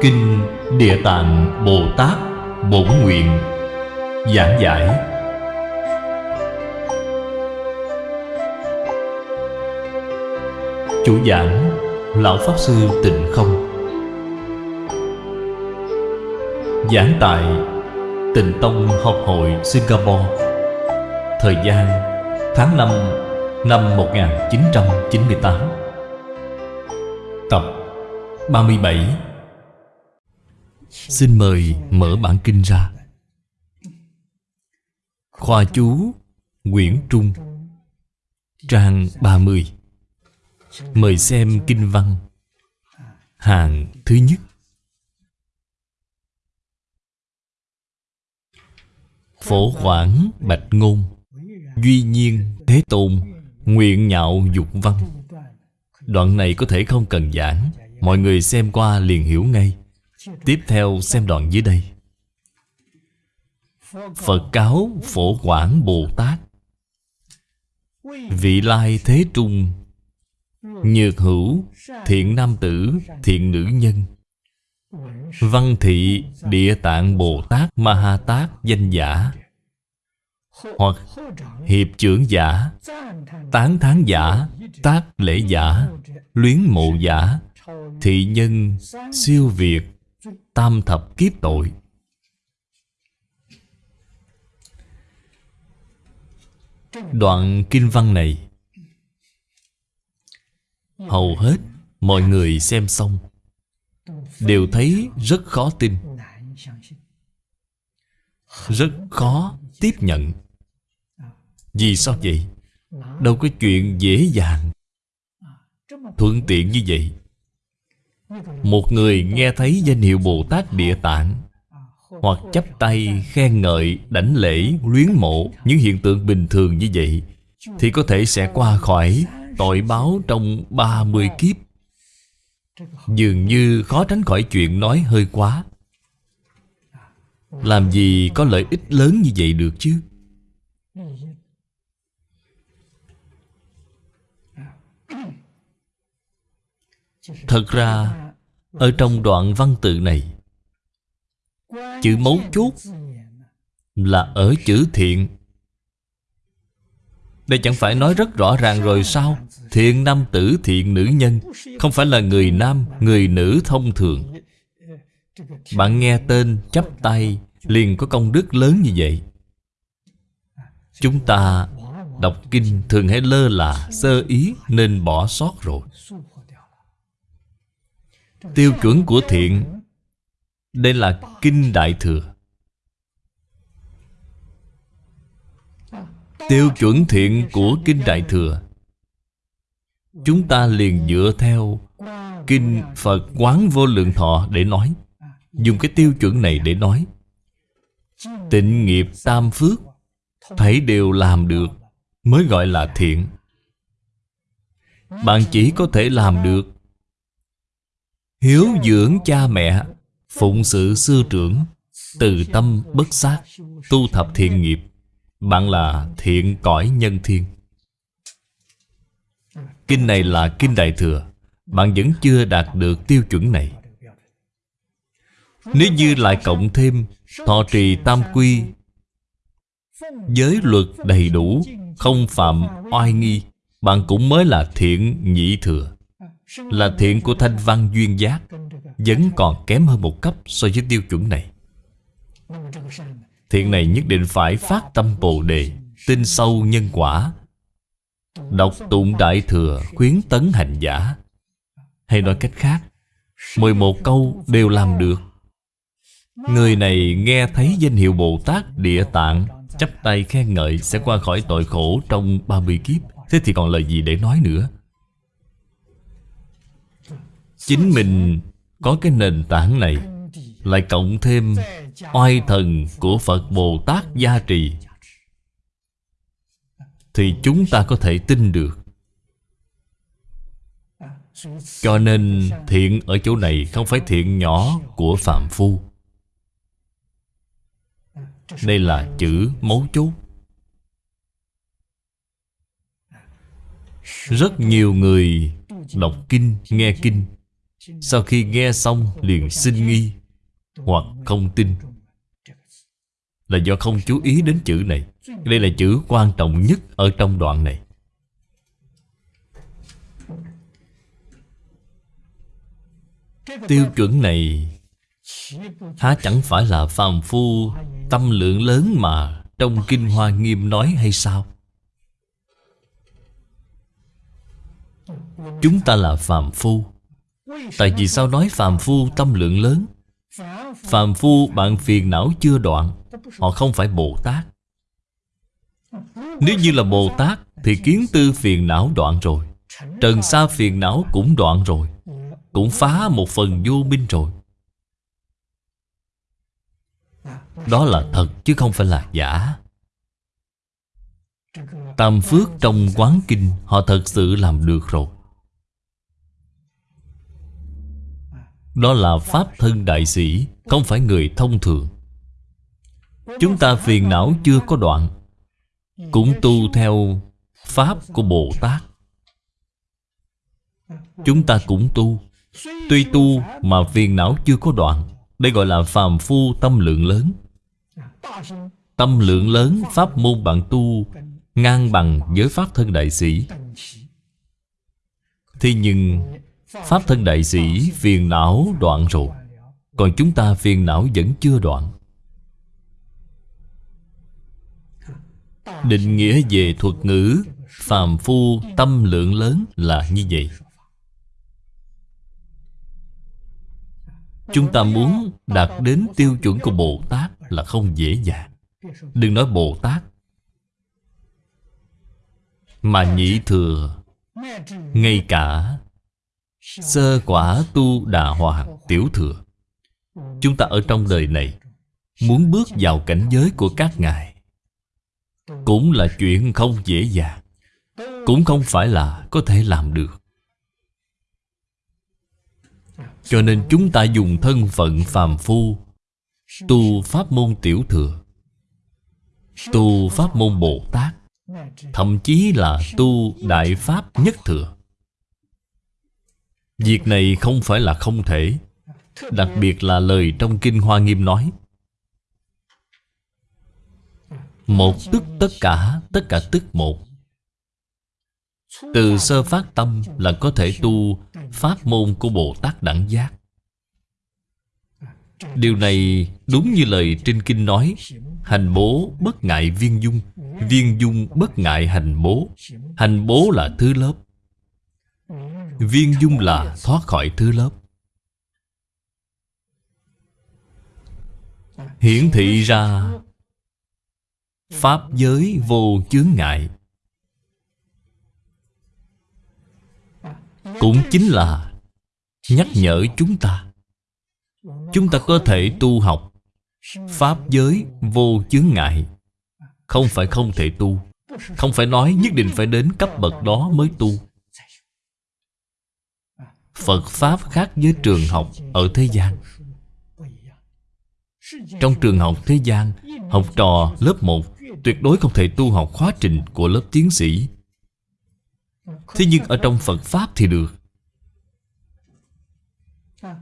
Kinh Địa Tạng Bồ Tát Bổn Nguyện Giảng giải. Chủ giảng, Lão Pháp Sư Tịnh Không. Giảng tại Tịnh Tông Học hội Singapore. Thời gian, tháng 5 năm 1998 Tập 37 Xin mời mở bản kinh ra. Khoa chú Nguyễn Trung, Trang 30 Mời xem kinh văn. Hàng thứ nhất. Phổ quản bạch ngôn, Duy nhiên thế tôn, Nguyện nhạo dục văn. Đoạn này có thể không cần giảng, Mọi người xem qua liền hiểu ngay. Tiếp theo xem đoạn dưới đây. Phật cáo phổ quảng Bồ Tát. Vị lai thế trung, Nhược hữu, Thiện nam tử, Thiện nữ nhân. Văn thị Địa tạng Bồ Tát Ma Ha Tát danh giả. Hoặc Hiệp trưởng giả, Tán tháng giả, Tác lễ giả, Luyến mộ giả, Thị nhân, Siêu việt. Tam thập kiếp tội. Đoạn kinh văn này, Hầu hết mọi người xem xong, Đều thấy rất khó tin, Rất khó tiếp nhận. Vì sao vậy? Đâu có chuyện dễ dàng Thuận tiện như vậy. Một người nghe thấy danh hiệu Bồ Tát Địa Tạng Hoặc chắp tay khen ngợi, đảnh lễ, luyến mộ Những hiện tượng bình thường như vậy Thì có thể sẽ qua khỏi tội báo trong 30 kiếp. Dường như khó tránh khỏi chuyện nói hơi quá. Làm gì có lợi ích lớn như vậy được chứ? Thật ra, Ở trong đoạn văn tự này, Chữ mấu chốt Là ở chữ thiện. Đây chẳng phải nói rất rõ ràng rồi sao? Thiện nam tử, thiện nữ nhân, Không phải là người nam, Người nữ thông thường. Bạn nghe tên chắp tay, Liền có công đức lớn như vậy. Chúng ta Đọc kinh thường hay lơ là, Sơ ý nên bỏ sót rồi. Tiêu chuẩn của thiện. Đây là Kinh Đại Thừa. Tiêu chuẩn thiện của Kinh Đại Thừa. Chúng ta liền dựa theo Kinh Phật Quán Vô Lượng Thọ để nói. Dùng cái tiêu chuẩn này để nói. Tịnh nghiệp tam phước, Thấy đều làm được, Mới gọi là thiện. Bạn chỉ có thể làm được Hiếu dưỡng cha mẹ, Phụng sự sư trưởng, Từ tâm bất sát, Tu thập thiện nghiệp. Bạn là thiện cõi nhân thiên. Kinh này là Kinh Đại Thừa, Bạn vẫn chưa đạt được tiêu chuẩn này. Nếu như lại cộng thêm Thọ trì tam quy, Giới luật đầy đủ, Không phạm oai nghi, Bạn cũng mới là thiện nhị thừa. Là thiện của thanh văn duyên giác, Vẫn còn kém hơn một cấp so với tiêu chuẩn này. Thiện này nhất định phải phát tâm Bồ Đề, Tin sâu nhân quả. Đọc tụng Đại Thừa, khuyến tấn hành giả. Hay nói cách khác 11 câu đều làm được. Người này nghe thấy danh hiệu Bồ Tát Địa Tạng, Chắp tay khen ngợi sẽ qua khỏi tội khổ trong 30 kiếp. Thế thì còn lời gì để nói nữa? Chính mình có cái nền tảng này Lại cộng thêm oai thần của Phật Bồ Tát gia trì Thì chúng ta có thể tin được. Cho nên thiện ở chỗ này không phải thiện nhỏ của Phạm Phu. Đây là chữ mấu chốt. Rất nhiều người đọc kinh, nghe kinh sau khi nghe xong liền sinh nghi Hoặc không tin. Là do không chú ý đến chữ này. Đây là chữ quan trọng nhất ở trong đoạn này. Tiêu chuẩn này Há chẳng phải là phàm phu Tâm lượng lớn mà Trong Kinh Hoa Nghiêm nói hay sao? Chúng ta là phàm phu. Tại vì sao nói phàm phu tâm lượng lớn? Phàm phu bạn phiền não chưa đoạn, Họ không phải Bồ Tát. Nếu như là Bồ Tát Thì kiến tư phiền não đoạn rồi, Trần sa phiền não cũng đoạn rồi, Cũng phá một phần vô minh rồi. Đó là thật chứ không phải là giả. Tam phước trong quán kinh, Họ thật sự làm được rồi. Đó là Pháp thân đại sĩ, Không phải người thông thường. Chúng ta phiền não chưa có đoạn, Cũng tu theo Pháp của Bồ Tát. Chúng ta cũng tu, Tuy tu mà phiền não chưa có đoạn, Đây gọi là phàm phu tâm lượng lớn. Tâm lượng lớn, Pháp môn bạn tu Ngang bằng với Pháp thân đại sĩ. Thế nhưng Pháp thân đại sĩ phiền não đoạn rồi. Còn chúng ta phiền não vẫn chưa đoạn. Định nghĩa về thuật ngữ, Phàm phu, tâm lượng lớn là như vậy. Chúng ta muốn đạt đến tiêu chuẩn của Bồ Tát là không dễ dàng. Đừng nói Bồ Tát. Mà nhị thừa, Ngay cả Sơ quả tu đà hòa tiểu thừa. Chúng ta ở trong đời này, Muốn bước vào cảnh giới của các ngài, Cũng là chuyện không dễ dàng, Cũng không phải là có thể làm được. Cho nên chúng ta dùng thân phận phàm phu, Tu pháp môn tiểu thừa, Tu pháp môn Bồ Tát, Thậm chí là tu Đại Pháp Nhất Thừa. Việc này không phải là không thể Đặc biệt là lời trong Kinh Hoa Nghiêm nói. Một tức tất cả, tất cả tức một. Từ sơ phát tâm là có thể tu Pháp môn của Bồ Tát Đẳng Giác. Điều này đúng như lời trên kinh nói Hành bố bất ngại viên dung. Viên dung bất ngại hành bố. Hành bố là thứ lớp. Viên dung là thoát khỏi thứ lớp. Hiển thị ra, Pháp giới vô chướng ngại. Cũng chính là Nhắc nhở chúng ta. Chúng ta có thể tu học Pháp giới vô chướng ngại. Không phải không thể tu. Không phải nói nhất định phải đến cấp bậc đó mới tu. Phật Pháp khác với trường học ở thế gian. Trong trường học thế gian, Học trò lớp 1 Tuyệt đối không thể tu học khóa trình của lớp tiến sĩ. Thế nhưng ở trong Phật Pháp thì được.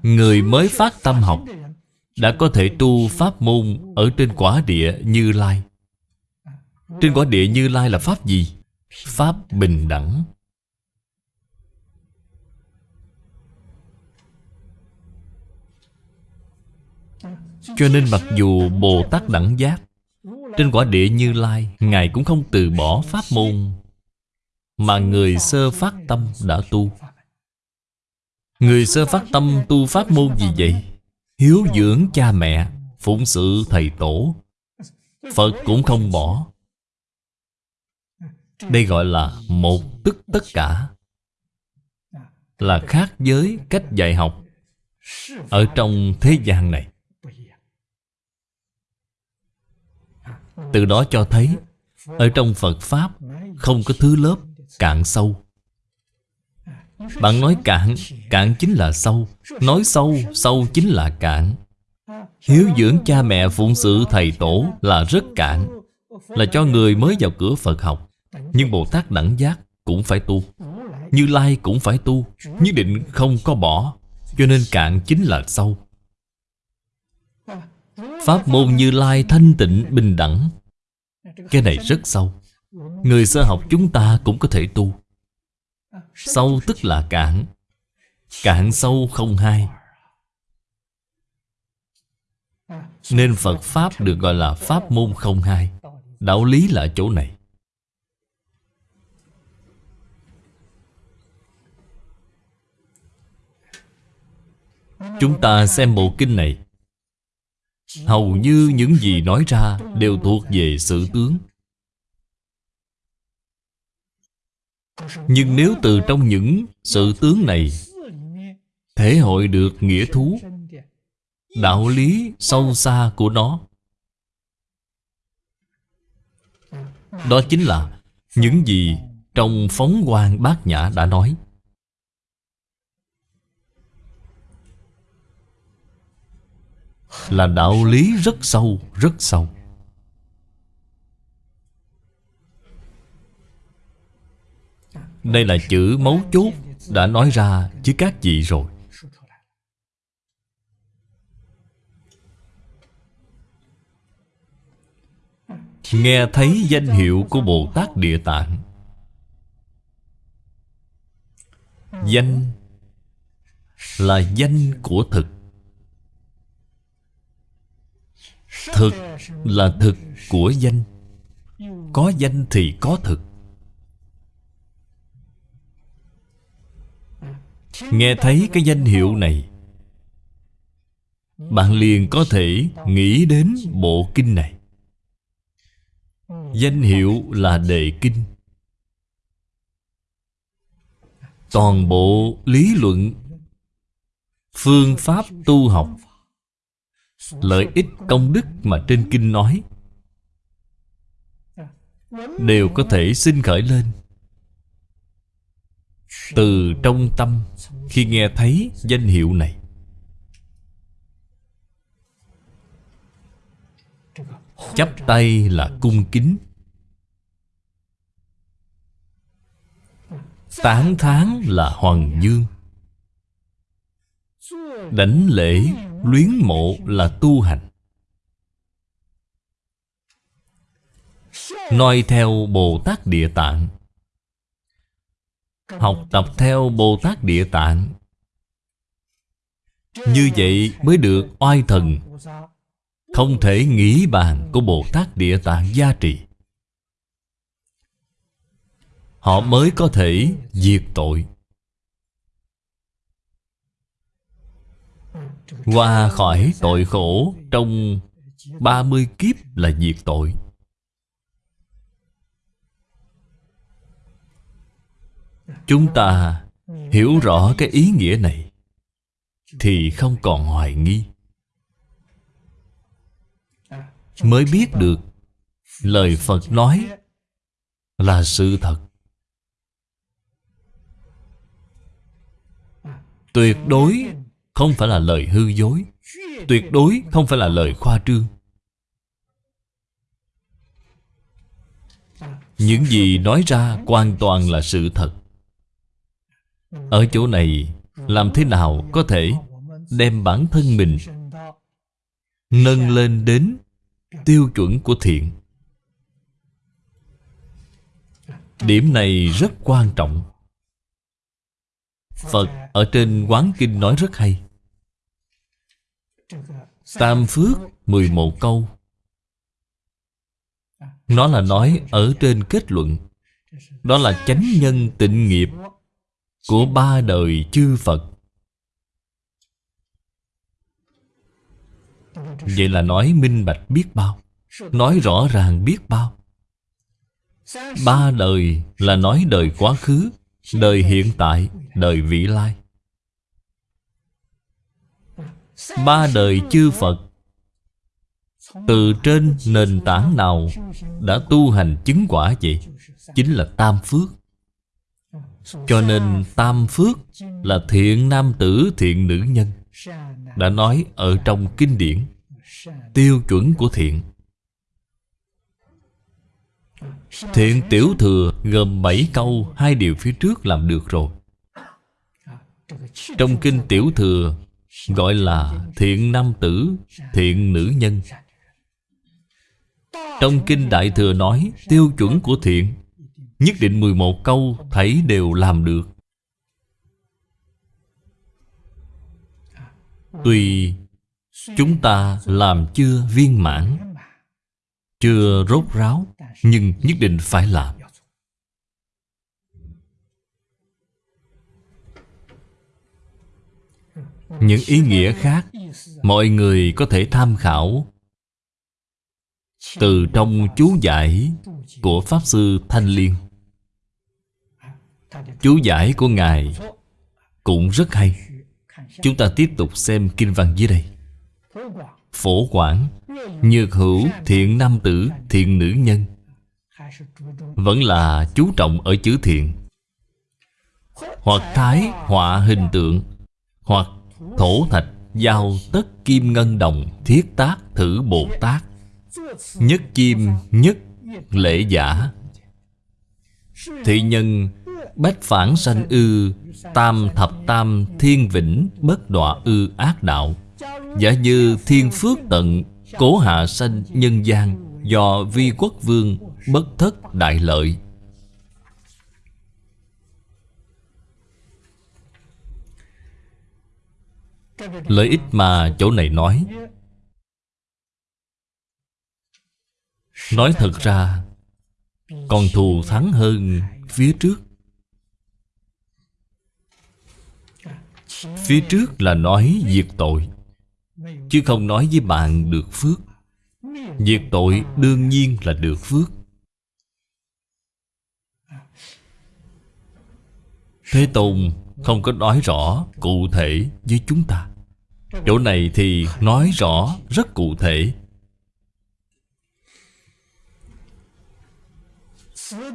Người mới phát tâm học Đã có thể tu pháp môn Ở trên quả địa Như Lai. Trên quả địa Như Lai là pháp gì? Pháp bình đẳng. Cho nên mặc dù Bồ Tát đẳng giác, Trên quả địa Như Lai, Ngài cũng không từ bỏ pháp môn Mà người sơ phát tâm đã tu. Người sơ phát tâm tu pháp môn gì vậy? Hiếu dưỡng cha mẹ, Phụng sự thầy tổ. Phật cũng không bỏ. Đây gọi là một tức tất cả. Là khác với cách dạy học Ở trong thế gian này. Từ đó cho thấy, Ở trong Phật Pháp, Không có thứ lớp cạn sâu. Bạn nói cạn Cạn chính là sâu. Nói sâu Sâu chính là cạn. Hiếu dưỡng cha mẹ phụng sự thầy tổ Là rất cạn, Là cho người mới vào cửa Phật học. Nhưng Bồ Tát đẳng giác cũng phải tu. Như Lai cũng phải tu Nhất định không có bỏ. Cho nên cạn chính là sâu. Pháp môn Như Lai thanh tịnh, bình đẳng. Cái này rất sâu. Người sơ học chúng ta cũng có thể tu. Sâu tức là cạn. Cạn sâu không hai. Nên Phật Pháp được gọi là Pháp môn không hai. Đạo lý là chỗ này. Chúng ta xem bộ kinh này. Hầu như những gì nói ra Đều thuộc về sự tướng. Nhưng nếu từ trong những sự tướng này Thể hội được nghĩa thú, Đạo lý sâu xa của nó, Đó chính là những gì trong phóng quang bát nhã đã nói. Là đạo lý rất sâu, rất sâu. Đây là chữ mấu chốt Đã nói ra chứ các vị rồi. Nghe thấy danh hiệu của Bồ Tát Địa Tạng. Danh Là danh của thực. Thực là thực của danh. Có danh thì có thực. Nghe thấy cái danh hiệu này, Bạn liền có thể nghĩ đến bộ kinh này. Danh hiệu là đề kinh. Toàn bộ lý luận, Phương pháp tu học Lợi ích công đức mà trên kinh nói. Đều có thể sinh khởi lên. Từ trong tâm, Khi nghe thấy danh hiệu này, Chắp tay là cung kính. Tán tháng là hoàng dương Đảnh lễ luyến mộ là tu hành. Noi theo Bồ Tát Địa Tạng. Học tập theo Bồ Tát Địa Tạng. Như vậy mới được oai thần. Không thể nghĩ bàn của Bồ Tát Địa Tạng gia trì. Họ mới có thể diệt tội. Qua khỏi tội khổ Trong 30 kiếp là diệt tội. Chúng ta hiểu rõ cái ý nghĩa này Thì không còn hoài nghi. Mới biết được Lời Phật nói Là sự thật. Tuyệt đối không phải là lời hư dối, Tuyệt đối không phải là lời khoa trương. Những gì nói ra hoàn toàn là sự thật. Ở chỗ này, Làm thế nào có thể Đem bản thân mình Nâng lên đến Tiêu chuẩn của thiện? Điểm này rất quan trọng. Phật ở trên Quán Kinh nói rất hay. Tam Phước 11 câu. Nó là nói ở trên kết luận. Đó là chánh nhân tịnh nghiệp Của ba đời chư Phật. Vậy là nói minh bạch biết bao Nói rõ ràng biết bao. Ba đời là nói đời quá khứ Đời hiện tại, đời vị lai. Ba đời chư Phật. Từ trên nền tảng nào Đã tu hành chứng quả vậy? Chính là Tam Phước. Cho nên Tam Phước Là thiện nam tử, thiện nữ nhân. Đã nói ở trong kinh điển, Tiêu chuẩn của thiện. Thiện tiểu thừa gồm 7 câu, Hai điều phía trước làm được rồi. Trong kinh Tiểu Thừa Gọi là thiện nam tử, Thiện nữ nhân. Trong kinh Đại Thừa nói, Tiêu chuẩn của thiện, Nhất định 11 câu Thấy đều làm được. Tùy chúng ta làm chưa viên mãn, Chưa rốt ráo, Nhưng nhất định phải làm. Những ý nghĩa khác Mọi người có thể tham khảo Từ trong chú giải Của Pháp Sư Thanh Liên. Chú giải của Ngài Cũng rất hay. Chúng ta tiếp tục xem kinh văn dưới đây. Phổ quản Nhược hữu thiện nam tử, Thiện nữ nhân, Vẫn là chú trọng ở chữ thiện. Hoặc thái, họa hình tượng, Hoặc thổ thạch Giao tất kim ngân đồng Thiết tác thử Bồ Tát. Nhất kim nhất lễ giả. Thị nhân bách phản sanh ư, Tam thập tam thiên vĩnh Bất đọa ư ác đạo. Giả như thiên phước tận, Cố hạ sanh nhân gian Do vi quốc vương Bất thất đại lợi. Lợi ích mà chỗ này nói. Nói thật ra, Còn thù thắng hơn phía trước. Phía trước là nói diệt tội, Chứ không nói với bạn được phước. Diệt tội đương nhiên là được phước. Thế Tôn không có nói rõ cụ thể với chúng ta. Chỗ này thì nói rõ, rất cụ thể.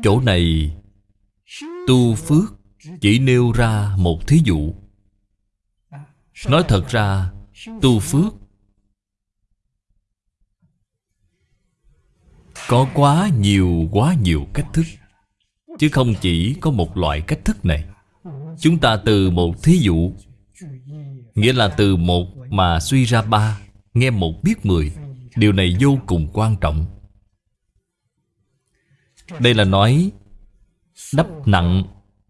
Chỗ này, Tu phước chỉ nêu ra một thí dụ. Nói thật ra, Tu phước Có quá nhiều quá nhiều cách thức, Chứ không chỉ có một loại cách thức này. Chúng ta từ một thí dụ Nghĩa là từ một mà suy ra ba, Nghe một biết mười. Điều này vô cùng quan trọng. Đây là nói Đắp nặng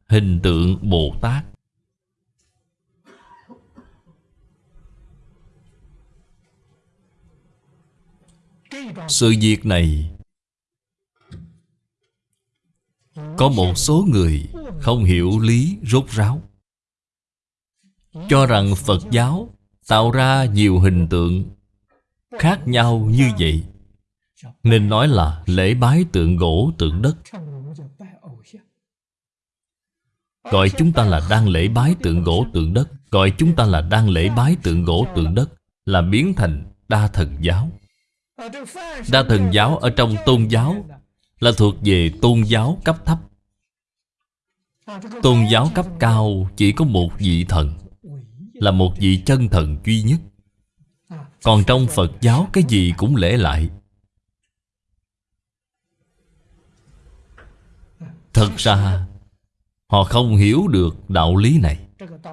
hình tượng Bồ Tát. Sự việc này, Có một số người không hiểu lý rốt ráo. Cho rằng Phật giáo tạo ra nhiều hình tượng khác nhau như vậy. Nên nói là lễ bái tượng gỗ tượng đất. Gọi chúng ta là đang lễ bái tượng gỗ tượng đất. Gọi chúng ta là đang lễ bái tượng gỗ tượng đất Là biến thành đa thần giáo. Đa thần giáo ở trong tôn giáo Là thuộc về tôn giáo cấp thấp. Tôn giáo cấp cao chỉ có một vị thần. Là một vị chân thần duy nhất. Còn trong Phật giáo, cái gì cũng lễ lại. Thật ra, Họ không hiểu được đạo lý này.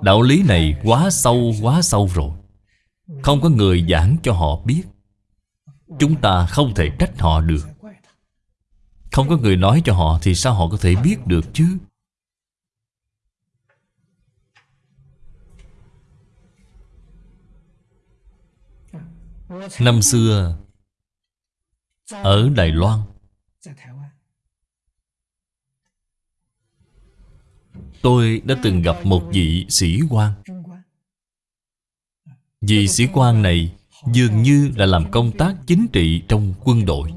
Đạo lý này quá sâu quá sâu rồi. Không có người giảng cho họ biết. Chúng ta không thể trách họ được. Không có người nói cho họ Thì sao họ có thể biết được chứ? Năm xưa, Ở Đài Loan, Tôi đã từng gặp một vị sĩ quan. Vị sĩ quan này Dường như là làm công tác chính trị trong quân đội.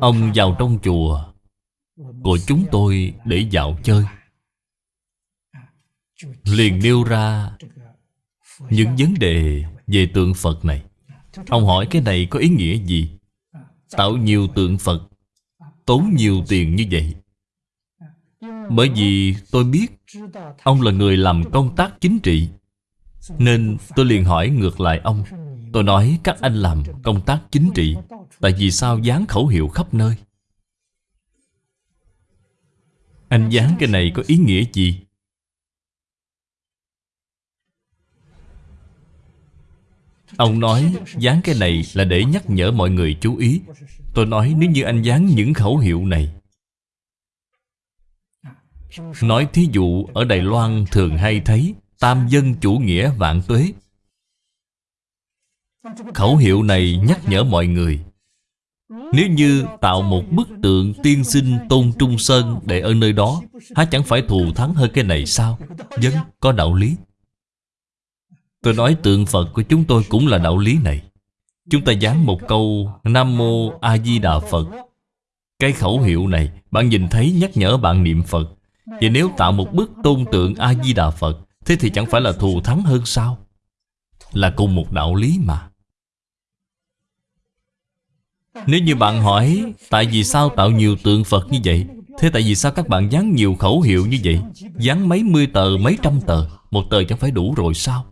Ông vào trong chùa Của chúng tôi để dạo chơi. Liền nêu ra Những vấn đề về tượng Phật này. Ông hỏi cái này có ý nghĩa gì? Tạo nhiều tượng Phật, Tốn nhiều tiền như vậy. Bởi vì tôi biết Ông là người làm công tác chính trị, Nên tôi liền hỏi ngược lại ông. Tôi nói các anh làm công tác chính trị, Tại vì sao dán khẩu hiệu khắp nơi? Anh dán cái này có ý nghĩa gì? Ông nói, dán cái này là để nhắc nhở mọi người chú ý. Tôi nói, nếu như anh dán những khẩu hiệu này. Nói thí dụ, ở Đài Loan thường hay thấy, Tam dân chủ nghĩa vạn tuế. Khẩu hiệu này nhắc nhở mọi người. Nếu như tạo một bức tượng tiên sinh Tôn Trung Sơn để ở nơi đó, Há chẳng phải thù thắng hơn cái này sao? Dân có đạo lý. Tôi nói tượng Phật của chúng tôi cũng là đạo lý này. Chúng ta dán một câu Nam Mô A Di Đà Phật. Cái khẩu hiệu này Bạn nhìn thấy nhắc nhở bạn niệm Phật. Vậy nếu tạo một bức tôn tượng A Di Đà Phật Thế thì chẳng phải là thù thắng hơn sao? Là cùng một đạo lý mà. Nếu như bạn hỏi Tại vì sao tạo nhiều tượng Phật như vậy? Thế tại vì sao các bạn dán nhiều khẩu hiệu như vậy? Dán mấy mươi tờ, mấy trăm tờ? Một tờ chẳng phải đủ rồi sao?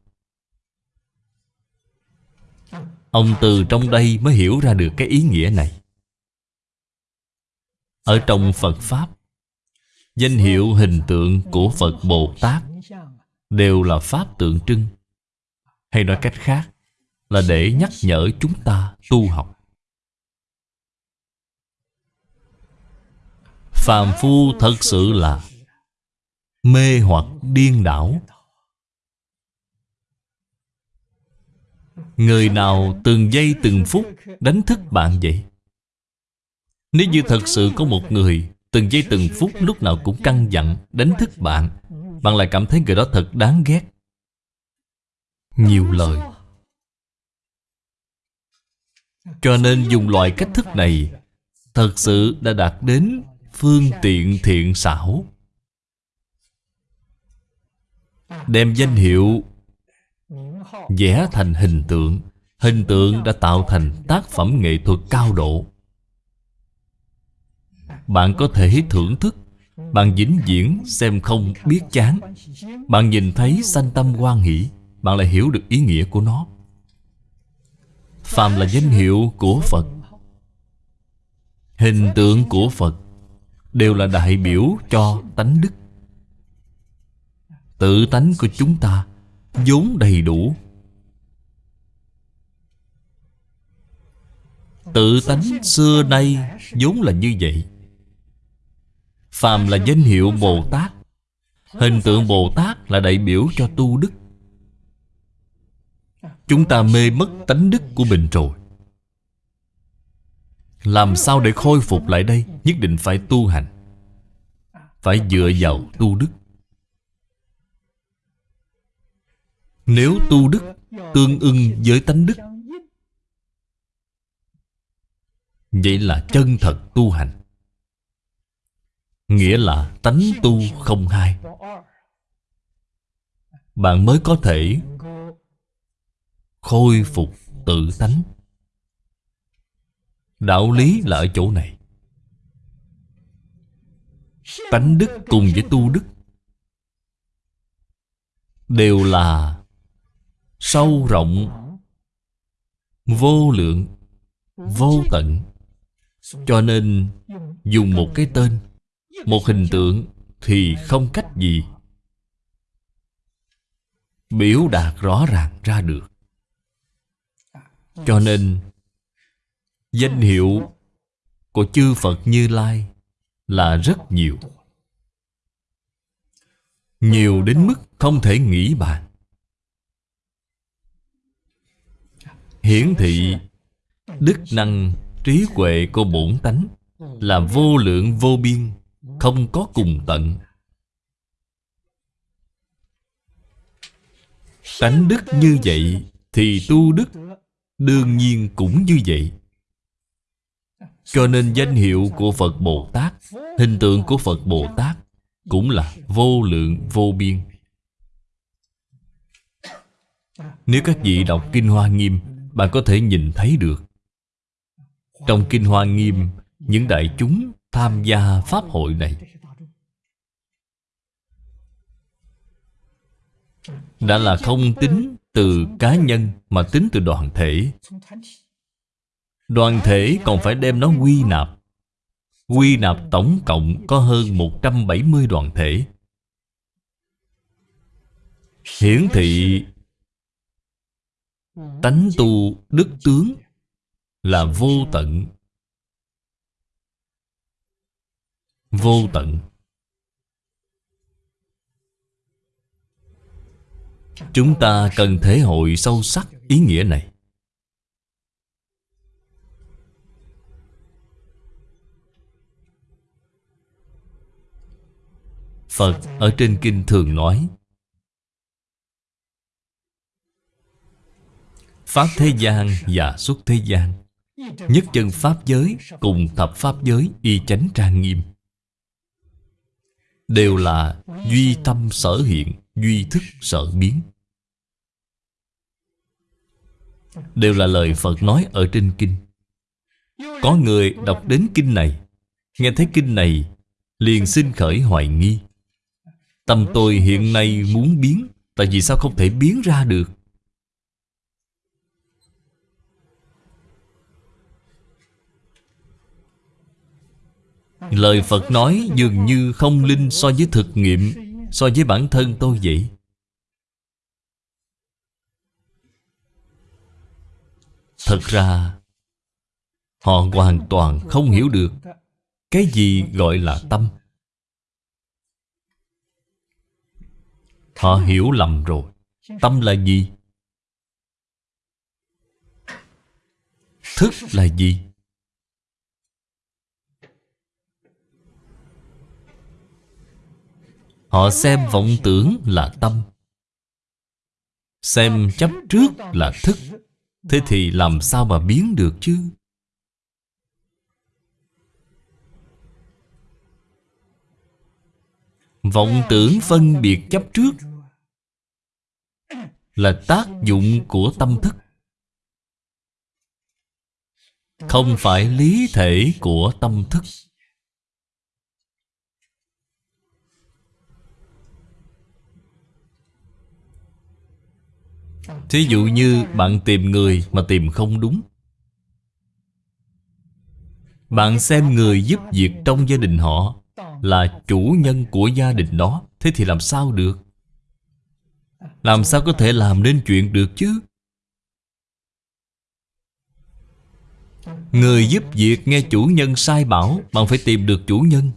Ông từ trong đây mới hiểu ra được cái ý nghĩa này. Ở trong Phật Pháp, Danh hiệu hình tượng của Phật Bồ Tát Đều là Pháp tượng trưng. Hay nói cách khác, Là để nhắc nhở chúng ta tu học. Phàm phu thật sự là Mê hoặc điên đảo Người nào từng giây từng phút đánh thức bạn vậy? Nếu như thật sự có một người Từng giây từng phút lúc nào cũng căng dặn Đánh thức bạn Bạn lại cảm thấy người đó thật đáng ghét. Nhiều lời. Cho nên dùng loại cách thức này Thật sự đã đạt đến Phương tiện thiện xảo. Đem danh hiệu vẽ thành hình tượng. Hình tượng đã tạo thành tác phẩm nghệ thuật cao độ. Bạn có thể thưởng thức. Bạn vĩnh viễn xem không biết chán. Bạn nhìn thấy sanh tâm quan hỷ. Bạn lại hiểu được ý nghĩa của nó. Phàm là danh hiệu của phật, hình tượng của phật đều là đại biểu cho tánh đức. Tự tánh của chúng ta vốn đầy đủ. Tự tánh xưa nay vốn là như vậy. Phàm là danh hiệu bồ tát, hình tượng bồ tát là đại biểu cho tu đức. Chúng ta mê mất tánh đức của mình rồi. Làm sao để khôi phục lại đây? Nhất định phải tu hành, phải dựa vào tu đức. Nếu tu đức tương ưng với tánh đức Vậy là chân thật tu hành. Nghĩa là tánh tu không hai. Bạn mới có thể Khôi phục tự tánh. Đạo lý là ở chỗ này. Tánh đức cùng với tu đức Đều là sâu rộng, vô lượng, vô tận cho nên, dùng một cái tên, một hình tượng thì không cách gì biểu đạt rõ ràng ra được. Cho nên, danh hiệu của chư phật như lai là rất nhiều. Nhiều đến mức không thể nghĩ bàn. Hiển thị đức năng trí huệ của bổn tánh, là vô lượng vô biên, không có cùng tận. Tánh đức như vậy thì tu đức đương nhiên cũng như vậy. Cho nên danh hiệu của phật bồ tát, hình tượng của phật bồ tát cũng là vô lượng vô biên. Nếu các vị đọc kinh hoa nghiêm, bạn có thể nhìn thấy được trong Kinh Hoa Nghiêm, Những đại chúng tham gia Pháp hội này. Đã là không tính từ cá nhân Mà tính từ đoàn thể. Đoàn thể còn phải đem nó quy nạp. Quy nạp tổng cộng có hơn 170 đoàn thể. Hiển thị Tánh tu đức tướng là vô tận. Vô tận. Chúng ta cần thể hội sâu sắc ý nghĩa này. Phật ở trên kinh thường nói, Pháp thế gian và xuất thế gian. Nhất chân Pháp giới cùng thập Pháp giới y chánh trang nghiêm. Đều là duy tâm sở hiện, duy thức sở biến. Đều là lời Phật nói ở trên kinh. Có người đọc đến kinh này Nghe thấy kinh này Liền xin khởi hoài nghi. Tâm tôi hiện nay muốn biến Tại vì sao không thể biến ra được? Lời Phật nói dường như không linh so với thực nghiệm, So với bản thân tôi vậy Thật ra, Họ hoàn toàn không hiểu được Cái gì gọi là tâm Họ hiểu lầm rồi Tâm là gì? Thức là gì? Họ xem vọng tưởng là tâm. Xem chấp trước là thức. Thế thì làm sao mà biến được chứ? Vọng tưởng phân biệt chấp trước Là tác dụng của tâm thức. Không phải lý thể của tâm thức. Thí dụ như bạn tìm người mà tìm không đúng. Bạn xem người giúp việc trong gia đình họ Là chủ nhân của gia đình đó, Thế thì làm sao được? Làm sao có thể làm nên chuyện được chứ? Người giúp việc nghe chủ nhân sai bảo, Bạn phải tìm được chủ nhân.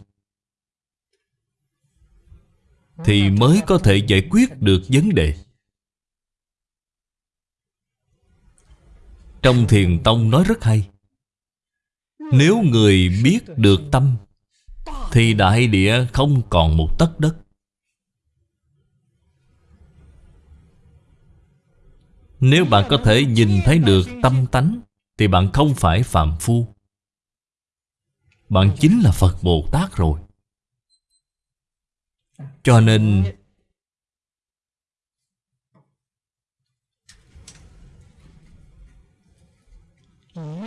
Thì mới có thể giải quyết được vấn đề. Trong thiền tông nói rất hay. Nếu người biết được tâm, Thì đại địa không còn một tấc đất. Nếu bạn có thể nhìn thấy được tâm tánh, Thì bạn không phải phạm phu. Bạn chính là Phật Bồ Tát rồi. Cho nên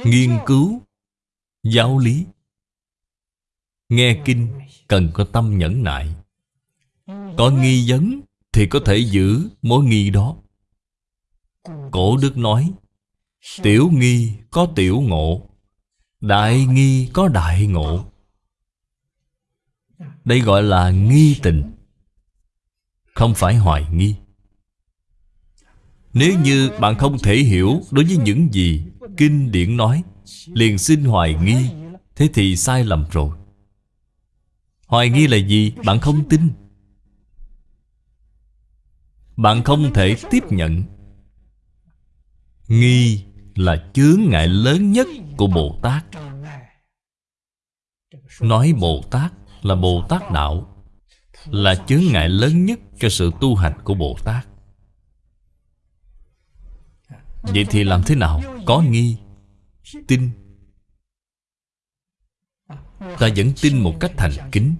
Nghiên cứu, Giáo lý. Nghe kinh cần có tâm nhẫn nại. Có nghi vấn Thì có thể giữ mối nghi đó. Cổ đức nói, Tiểu nghi có tiểu ngộ, Đại nghi có đại ngộ. Đây gọi là nghi tình, Không phải hoài nghi. Nếu như bạn không thể hiểu Đối với những gì Kinh điển nói, Liền xin hoài nghi, Thế thì sai lầm rồi. Hoài nghi là gì? Bạn không tin. Bạn không thể tiếp nhận. Nghi là chướng ngại lớn nhất của Bồ Tát. Nói Bồ Tát là Bồ Tát Đạo, Là chướng ngại lớn nhất cho sự tu hành của Bồ Tát. Vậy thì làm thế nào? Có nghi? Tin? Ta vẫn tin một cách thành kính.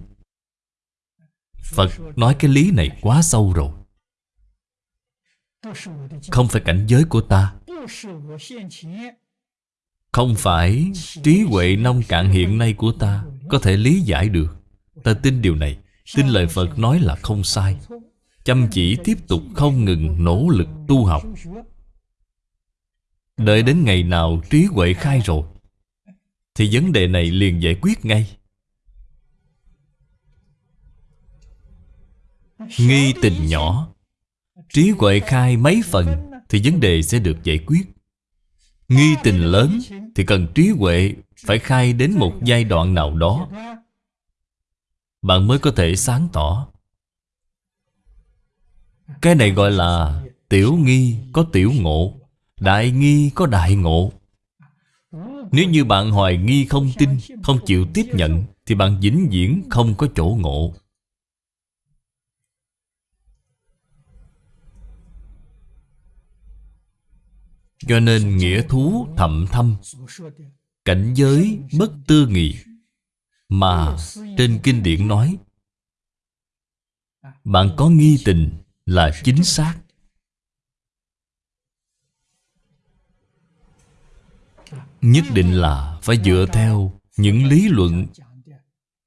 Phật nói cái lý này quá sâu rồi. Không phải cảnh giới của ta. Không phải trí huệ nông cạn hiện nay của ta Có thể lý giải được. Ta tin điều này. Tin lời Phật nói là không sai. Chăm chỉ tiếp tục không ngừng nỗ lực tu học. Đợi đến ngày nào trí huệ khai rồi, Thì vấn đề này liền giải quyết ngay. Nghi tình nhỏ, Trí huệ khai mấy phần Thì vấn đề sẽ được giải quyết. Nghi tình lớn Thì cần trí huệ Phải khai đến một giai đoạn nào đó. Bạn mới có thể sáng tỏ. Cái này gọi là Tiểu nghi có tiểu ngộ. Đại nghi có đại ngộ. Nếu như bạn hoài nghi không tin, Không chịu tiếp nhận, Thì bạn vĩnh viễn không có chỗ ngộ. Cho nên nghĩa thú thậm thâm Cảnh giới bất tư nghị. Mà trên kinh điển nói, Bạn có nghi tình là chính xác. Nhất định là phải dựa theo những lý luận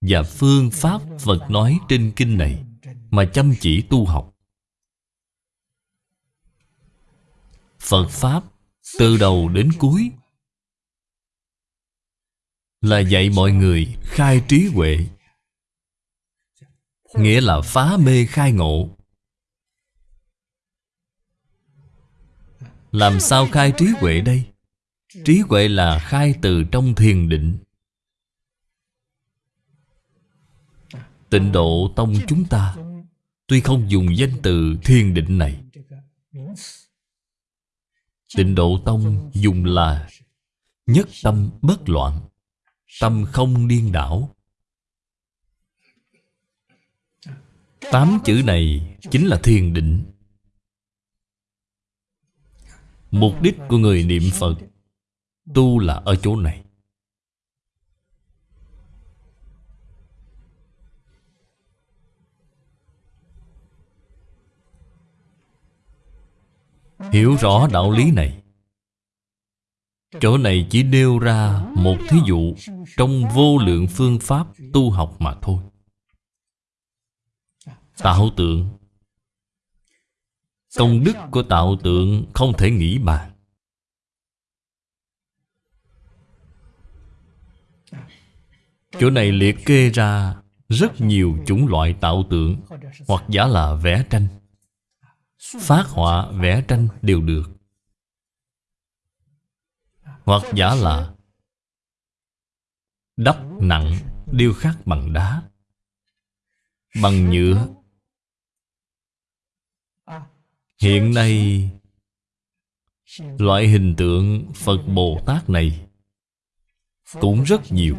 Và phương pháp Phật nói trên kinh này Mà chăm chỉ tu học Phật Pháp từ đầu đến cuối Là dạy mọi người khai trí huệ, Nghĩa là phá mê khai ngộ Làm sao khai trí huệ đây? Trí huệ là khai từ trong thiền định. Tịnh độ tông chúng ta, Tuy không dùng danh từ thiền định này. Tịnh độ tông dùng là Nhất tâm bất loạn, Tâm không điên đảo. Tám chữ này chính là thiền định. Mục đích của người niệm Phật Tu là ở chỗ này. Hiểu rõ đạo lý này. Chỗ này chỉ nêu ra một thí dụ Trong vô lượng phương pháp tu học mà thôi. Tạo tượng. Công đức của tạo tượng không thể nghĩ bàn. Chỗ này liệt kê ra rất nhiều chủng loại tạo tượng, Hoặc giả là vẽ tranh. Phát họa, vẽ tranh đều được. Hoặc giả là Đắp nặng điêu khắc bằng đá. Bằng nhựa. Hiện nay, Loại hình tượng Phật Bồ Tát này cũng rất nhiều.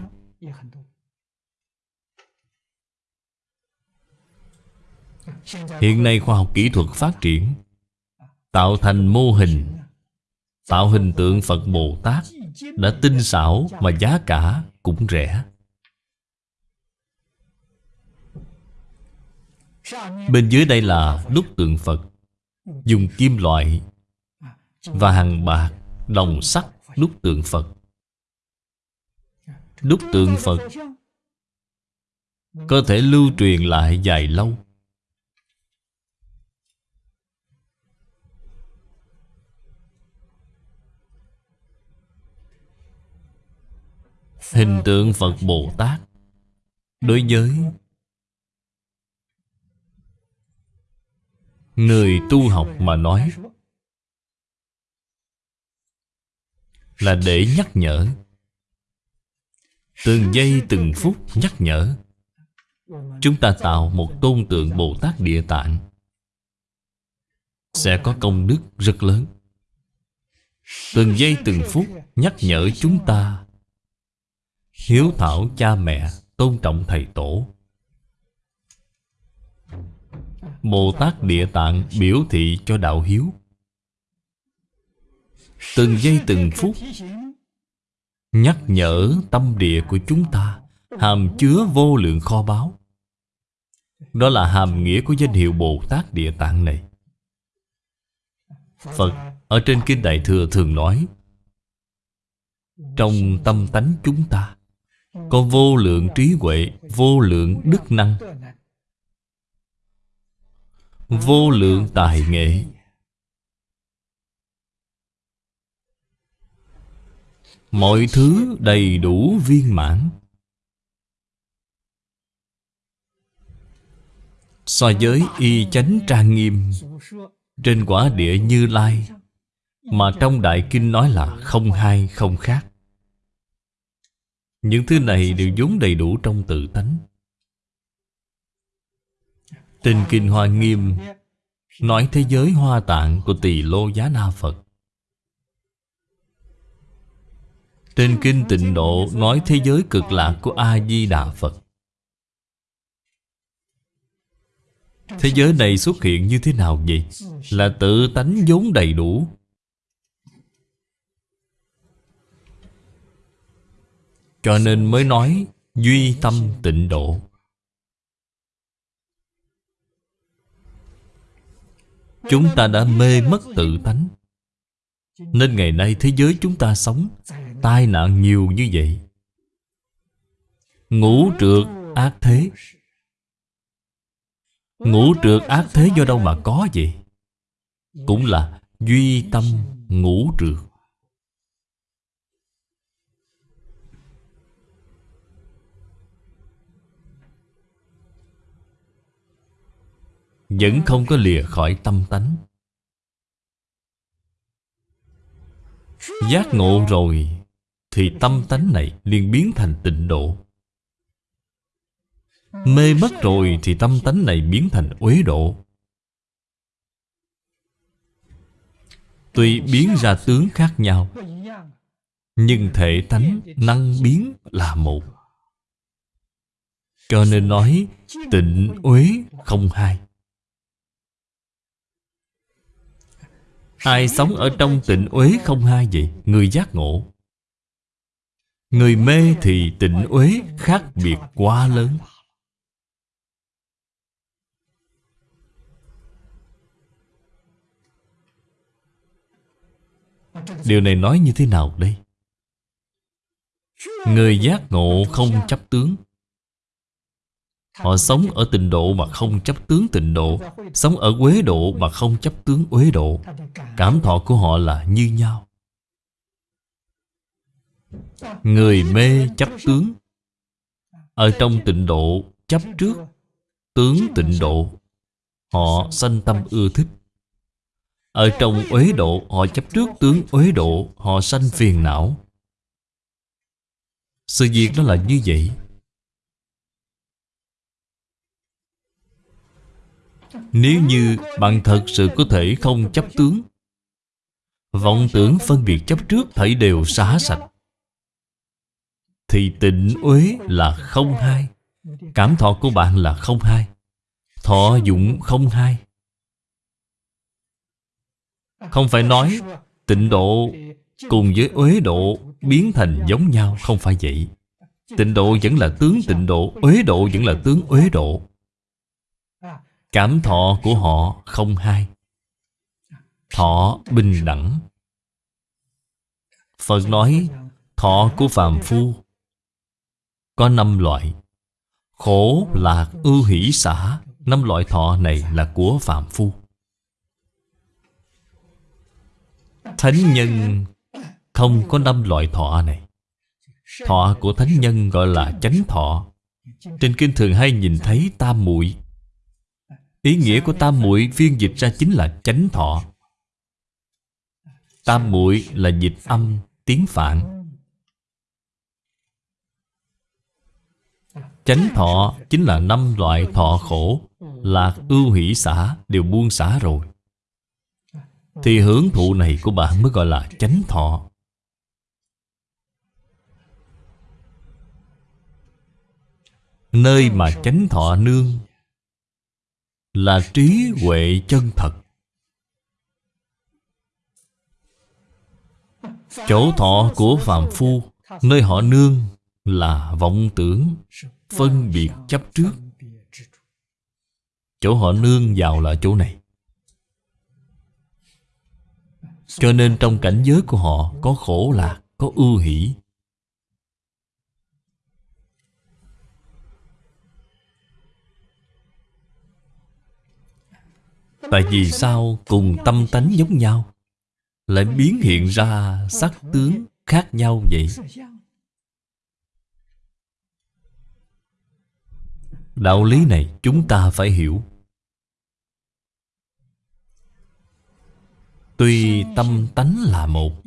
Hiện nay khoa học kỹ thuật phát triển, Tạo thành mô hình, Tạo hình tượng Phật Bồ Tát Đã tinh xảo mà giá cả cũng rẻ. Bên dưới đây là đúc tượng Phật, Dùng kim loại Và hàng bạc Đồng sắt đúc tượng Phật. Đúc tượng Phật. Có thể lưu truyền lại dài lâu. Hình tượng Phật Bồ Tát Đối với Người tu học mà nói Là để nhắc nhở. Từng giây, từng phút nhắc nhở. Chúng ta tạo một tôn tượng Bồ Tát Địa Tạng. Sẽ có công đức rất lớn. Từng giây, từng phút nhắc nhở chúng ta. Hiếu thảo cha mẹ, Tôn trọng thầy tổ. Bồ Tát Địa Tạng biểu thị cho đạo hiếu. Từng giây, từng phút Nhắc nhở tâm địa của chúng ta. Hàm chứa vô lượng kho báu. Đó là hàm nghĩa của danh hiệu Bồ Tát Địa Tạng này. Phật ở trên Kinh Đại Thừa thường nói, Trong tâm tánh chúng ta Có vô lượng trí huệ, Vô lượng đức năng, Vô lượng tài nghệ Mọi thứ đầy đủ viên mãn. So với y chánh trang nghiêm Trên quả địa như lai, Mà trong Đại Kinh nói là không hai, không khác. Những thứ này đều vốn đầy đủ trong tự tánh. Trên Kinh Hoa Nghiêm, Nói thế giới hoa tạng của tỳ lô giá na Phật Trên Kinh Tịnh Độ, nói thế giới cực lạc của A-di-đà Phật. Thế giới này xuất hiện như thế nào vậy? Là tự tánh vốn đầy đủ. Cho nên mới nói Duy tâm tịnh độ. Chúng ta đã mê mất tự tánh. Nên ngày nay thế giới chúng ta sống Tai nạn nhiều như vậy. Ngũ trượt ác thế. Ngũ trượt ác thế do đâu mà có vậy? Cũng là duy tâm ngũ trượt. Vẫn không có lìa khỏi tâm tánh. Giác ngộ rồi thì tâm tánh này liền biến thành tịnh độ. Mê mất rồi thì tâm tánh này biến thành uế độ. Tuy biến ra tướng khác nhau, Nhưng thể tánh năng biến là một. Cho nên nói, tịnh uế không hai. Ai sống ở trong tịnh uế không hai vậy? Người giác ngộ. Người mê thì tịnh uế khác biệt quá lớn. Điều này nói như thế nào đây? Người giác ngộ không chấp tướng. Họ sống ở tịnh độ mà không chấp tướng tịnh độ, Sống ở quế độ mà không chấp tướng uế độ. Cảm thọ của họ là như nhau. Người mê chấp tướng. Ở trong tịnh độ, chấp trước. Tướng tịnh độ, Họ sanh tâm ưa thích. Ở trong uế độ, Họ chấp trước tướng uế độ, Họ sanh phiền não. Sự việc đó là như vậy. Nếu như bạn thật sự có thể không chấp tướng, Vọng tưởng phân biệt chấp trước thảy đều xá sạch. Thì tịnh uế là không hai. Cảm thọ của bạn là không hai. Thọ dụng không hai. Không phải nói tịnh độ cùng với uế độ biến thành giống nhau, Không phải vậy. Tịnh độ vẫn là tướng tịnh độ, Uế độ vẫn là tướng uế độ. Cảm thọ của họ không hai. Thọ bình đẳng. Phật nói, Thọ của phàm phu có năm loại. Khổ, lạc, ưu hỷ, xả Năm loại thọ này là của phạm phu. Thánh nhân không có năm loại thọ này. Thọ của thánh nhân gọi là chánh thọ. Trên kinh thường hay nhìn thấy tam muội. Ý nghĩa của tam muội phiên dịch ra chính là chánh thọ. Tam muội là dịch âm tiếng phạn. Chánh thọ chính là năm loại thọ khổ Lạc ưu hỷ xả, đều buông xả rồi. Thì hưởng thụ này của bạn mới gọi là chánh thọ. Nơi mà chánh thọ nương là trí huệ chân thật. Chỗ thọ của phàm phu, nơi họ nương là vọng tưởng phân biệt chấp trước. Chỗ họ nương vào là chỗ này. Cho nên trong cảnh giới của họ có khổ lạc có ưu hỷ. Tại vì sao cùng tâm tánh giống nhau, Lại biến hiện ra sắc tướng khác nhau vậy? Đạo lý này chúng ta phải hiểu. Tuy tâm tánh là một,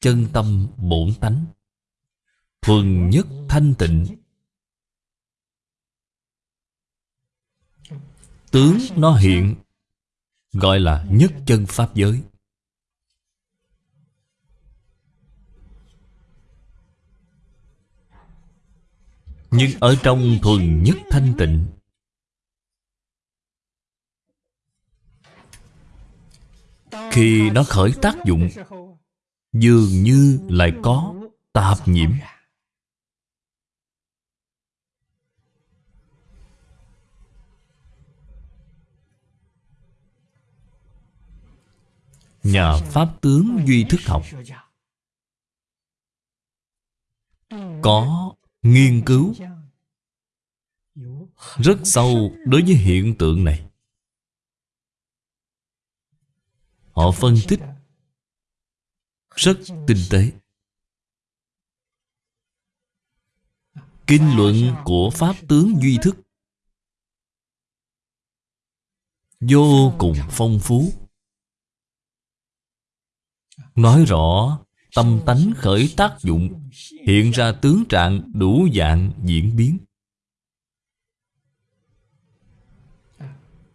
Chân tâm bổn tánh, Thuần nhất thanh tịnh. Tướng nó hiện, Gọi là nhất chân Pháp giới. Nhưng ở trong thuần nhất thanh tịnh, Khi nó khởi tác dụng, Dường như lại có tạp nhiễm. Nhà Pháp tướng Duy Thức Học Có nghiên cứu. Rất sâu đối với hiện tượng này. Họ phân tích Rất tinh tế. Kinh luận của Pháp tướng Duy Thức Vô cùng phong phú. Nói rõ Tâm tánh khởi tác dụng, Hiện ra tướng trạng đủ dạng diễn biến.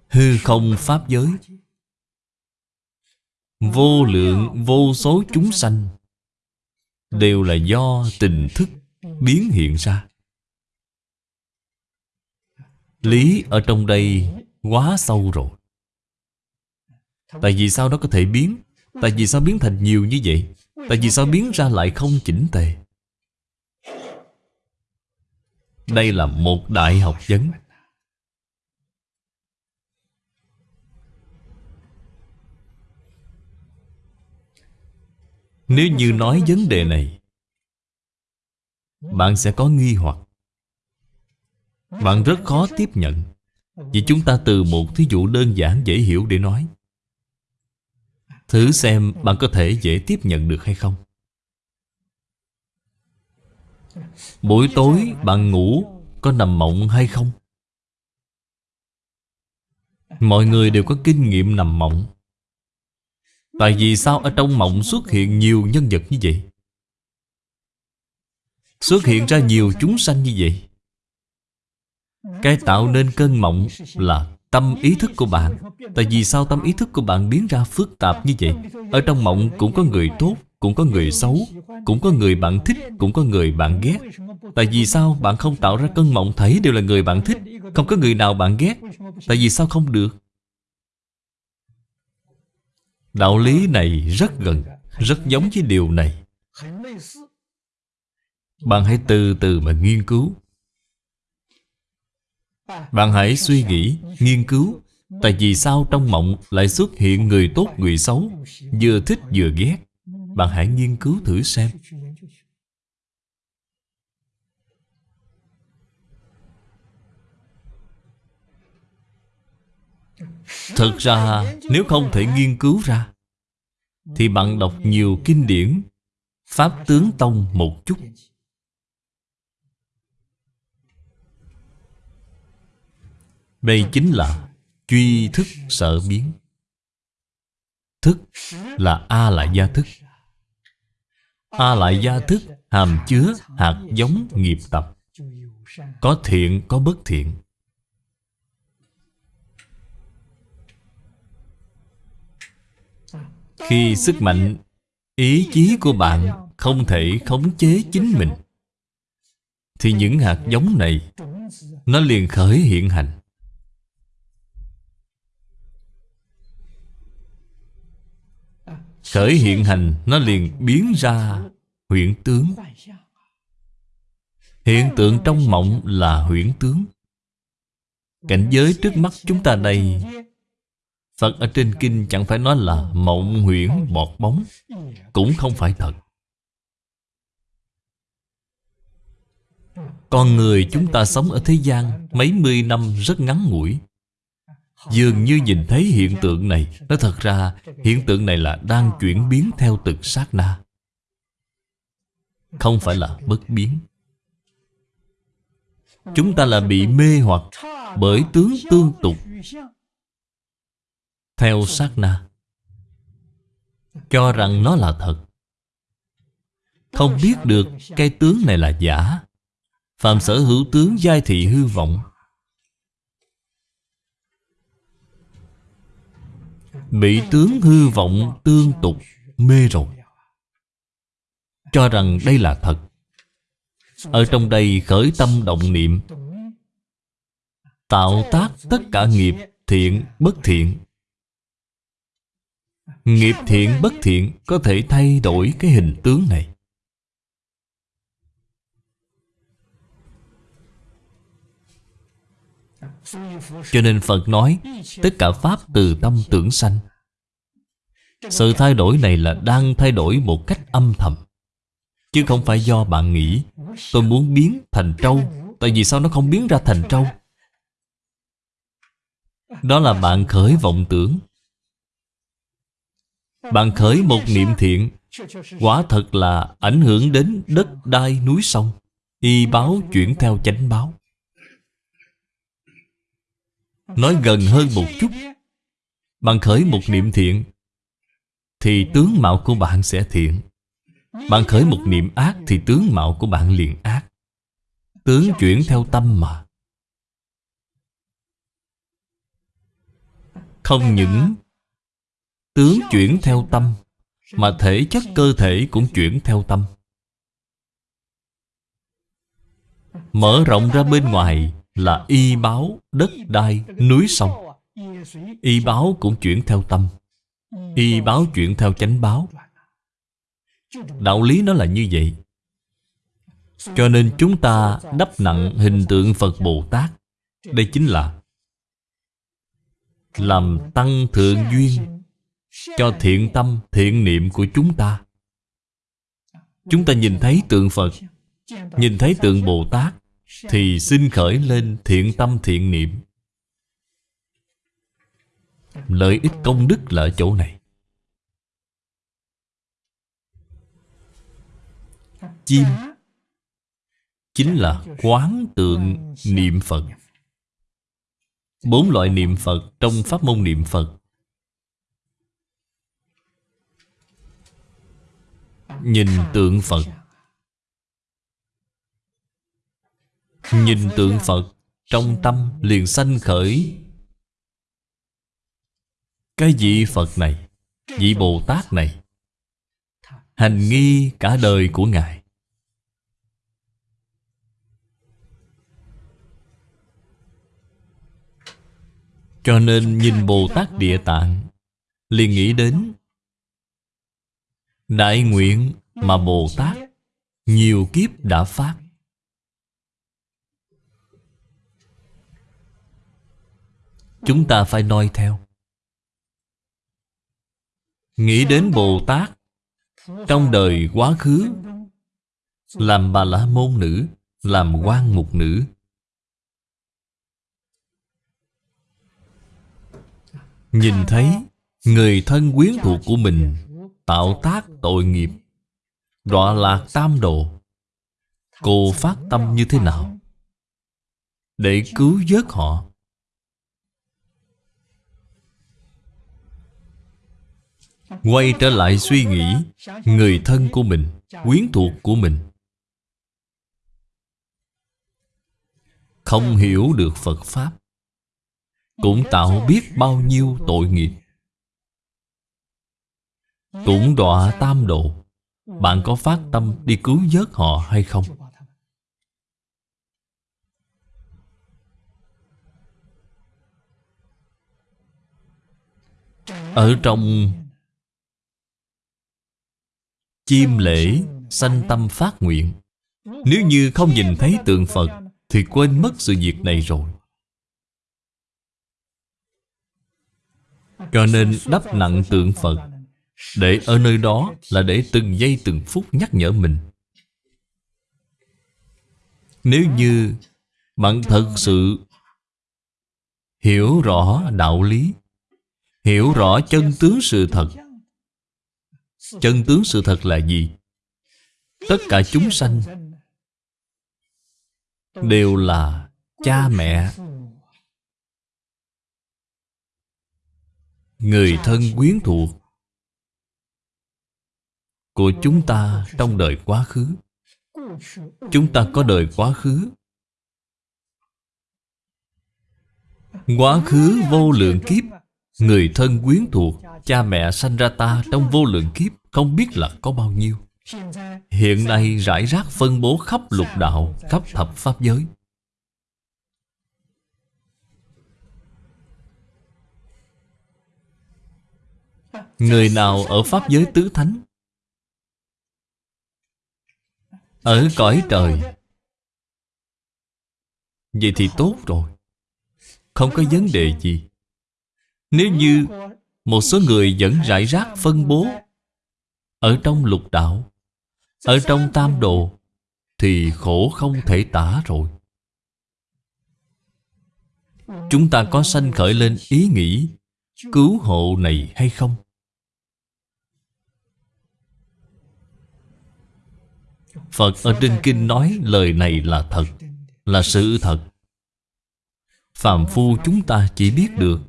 Hư không pháp giới. Vô lượng, vô số chúng sanh Đều là do tình thức biến hiện ra. Lý ở trong đây quá sâu rồi. Tại vì sao nó có thể biến? Tại vì sao biến thành nhiều như vậy? Tại vì sao biến ra lại không chỉnh tề? Đây là một đại học vấn. Nếu như nói vấn đề này, Bạn sẽ có nghi hoặc. Bạn rất khó tiếp nhận. Vì chúng ta từ một thí dụ đơn giản dễ hiểu để nói. Thử xem bạn có thể dễ tiếp nhận được hay không. Buổi tối bạn ngủ Có nằm mộng hay không? Mọi người đều có kinh nghiệm nằm mộng. Tại vì sao ở trong mộng xuất hiện nhiều nhân vật như vậy? Xuất hiện ra nhiều chúng sanh như vậy. Cái tạo nên cơn mộng là tâm ý thức của bạn. Tại vì sao tâm ý thức của bạn biến ra phức tạp như vậy? Ở trong mộng cũng có người tốt, Cũng có người xấu, Cũng có người bạn thích, Cũng có người bạn ghét. Tại vì sao bạn không tạo ra cơn mộng thấy đều là người bạn thích, Không có người nào bạn ghét? Tại vì sao không được? Đạo lý này rất gần, Rất giống với điều này. Bạn hãy từ từ mà nghiên cứu. Bạn hãy suy nghĩ, nghiên cứu Tại vì sao trong mộng lại xuất hiện người tốt người xấu Vừa thích vừa ghét. Bạn hãy nghiên cứu thử xem. Thực ra nếu không thể nghiên cứu ra Thì bạn đọc nhiều kinh điển Pháp tướng tông một chút. Đây chính là Truy thức sở biến. Thức là A lại gia thức. A lại gia thức hàm chứa hạt giống nghiệp tập. Có thiện có bất thiện. Khi sức mạnh Ý chí của bạn không thể khống chế chính mình Thì những hạt giống này Nó liền khởi hiện hành Khởi hiện hành, Nó liền biến ra huyễn tướng. Hiện tượng trong mộng là huyễn tướng. Cảnh giới trước mắt chúng ta đây, Phật ở trên kinh chẳng phải nói là mộng huyễn bọt bóng, Cũng không phải thật. Con người chúng ta sống ở thế gian Mấy mươi năm rất ngắn ngủi. Dường như nhìn thấy hiện tượng này nó thật ra, hiện tượng này là đang chuyển biến theo từng sát na. Không phải là bất biến. Chúng ta là bị mê hoặc Bởi tướng tương tục theo sát na. Cho rằng nó là thật. Không biết được cái tướng này là giả. Phạm sở hữu tướng giai thị hư vọng. Bị tướng hư vọng tương tục, mê rồi. Cho rằng đây là thật. Ở trong đây khởi tâm động niệm. Tạo tác tất cả nghiệp thiện bất thiện. Nghiệp thiện bất thiện có thể thay đổi cái hình tướng này. Cho nên Phật nói, Tất cả Pháp từ tâm tưởng sanh. Sự thay đổi này là đang thay đổi một cách âm thầm. Chứ không phải do bạn nghĩ, Tôi muốn biến thành trâu, Tại vì sao nó không biến ra thành trâu? Đó là bạn khởi vọng tưởng. Bạn khởi một niệm thiện, Quả thật là ảnh hưởng đến đất đai núi sông, Y báo chuyển theo chánh báo. Nói gần hơn một chút. Bạn khởi một niệm thiện, Thì tướng mạo của bạn sẽ thiện. Bạn khởi một niệm ác, Thì tướng mạo của bạn liền ác. Tướng chuyển theo tâm mà. Không những Tướng chuyển theo tâm, Mà thể chất cơ thể cũng chuyển theo tâm. Mở rộng ra bên ngoài là y báo đất đai núi sông. Y báo cũng chuyển theo tâm. Y báo chuyển theo chánh báo. Đạo lý nó là như vậy. Cho nên chúng ta đắp nặng hình tượng phật bồ tát. Đây chính là làm tăng thượng duyên cho thiện tâm, thiện niệm của chúng ta. Chúng ta nhìn thấy tượng phật, nhìn thấy tượng bồ tát thì xin khởi lên thiện tâm thiện niệm. Lợi ích công đức là ở chỗ này. Chim Chính là quán tượng niệm Phật. Bốn loại niệm Phật trong pháp môn niệm Phật. Nhìn tượng Phật. Nhìn tượng Phật, Trong tâm liền sanh khởi. Cái vị Phật này, Vị Bồ Tát này, Hành nghi cả đời của Ngài. Cho nên nhìn Bồ Tát Địa Tạng, liền nghĩ đến Đại nguyện mà Bồ Tát Nhiều kiếp đã phát. Chúng ta phải noi theo. Nghĩ đến Bồ Tát, Trong đời quá khứ, Làm bà la môn nữ, Làm quan mục nữ. Nhìn thấy, Người thân quyến thuộc của mình Tạo tác tội nghiệp, Đọa lạc tam độ Cô phát tâm như thế nào? Để cứu vớt họ Quay trở lại suy nghĩ Người thân của mình, Quyến thuộc của mình Không hiểu được Phật Pháp, Cũng tạo biết bao nhiêu tội nghiệp Cũng đọa tam độ, Bạn có phát tâm đi cứu vớt họ hay không? Ở trong Chim lễ sanh tâm phát nguyện. Nếu như không nhìn thấy tượng Phật, Thì quên mất sự việc này rồi. Cho nên đắp nặng tượng Phật. Để ở nơi đó là để từng giây từng phút nhắc nhở mình. Nếu như bạn thật sự hiểu rõ đạo lý, Hiểu rõ chân tướng sự thật Chân tướng sự thật là gì? Tất cả chúng sanh Đều là cha mẹ. Người thân quyến thuộc của chúng ta trong đời quá khứ. Chúng ta có đời quá khứ. Quá khứ vô lượng kiếp. Người thân quyến thuộc, Cha mẹ sanh ra ta trong vô lượng kiếp, Không biết là có bao nhiêu. Hiện nay rải rác phân bố khắp lục đạo, Khắp thập pháp giới. Người nào ở Pháp giới tứ thánh? Ở cõi trời. Vậy thì tốt rồi. Không có vấn đề gì. Nếu như Một số người vẫn rải rác phân bố Ở trong lục đạo, Ở trong tam độ Thì khổ không thể tả rồi Chúng ta có sanh khởi lên ý nghĩ Cứu hộ này hay không? Phật ở trên kinh nói lời này là thật, Là sự thật Phạm phu chúng ta chỉ biết được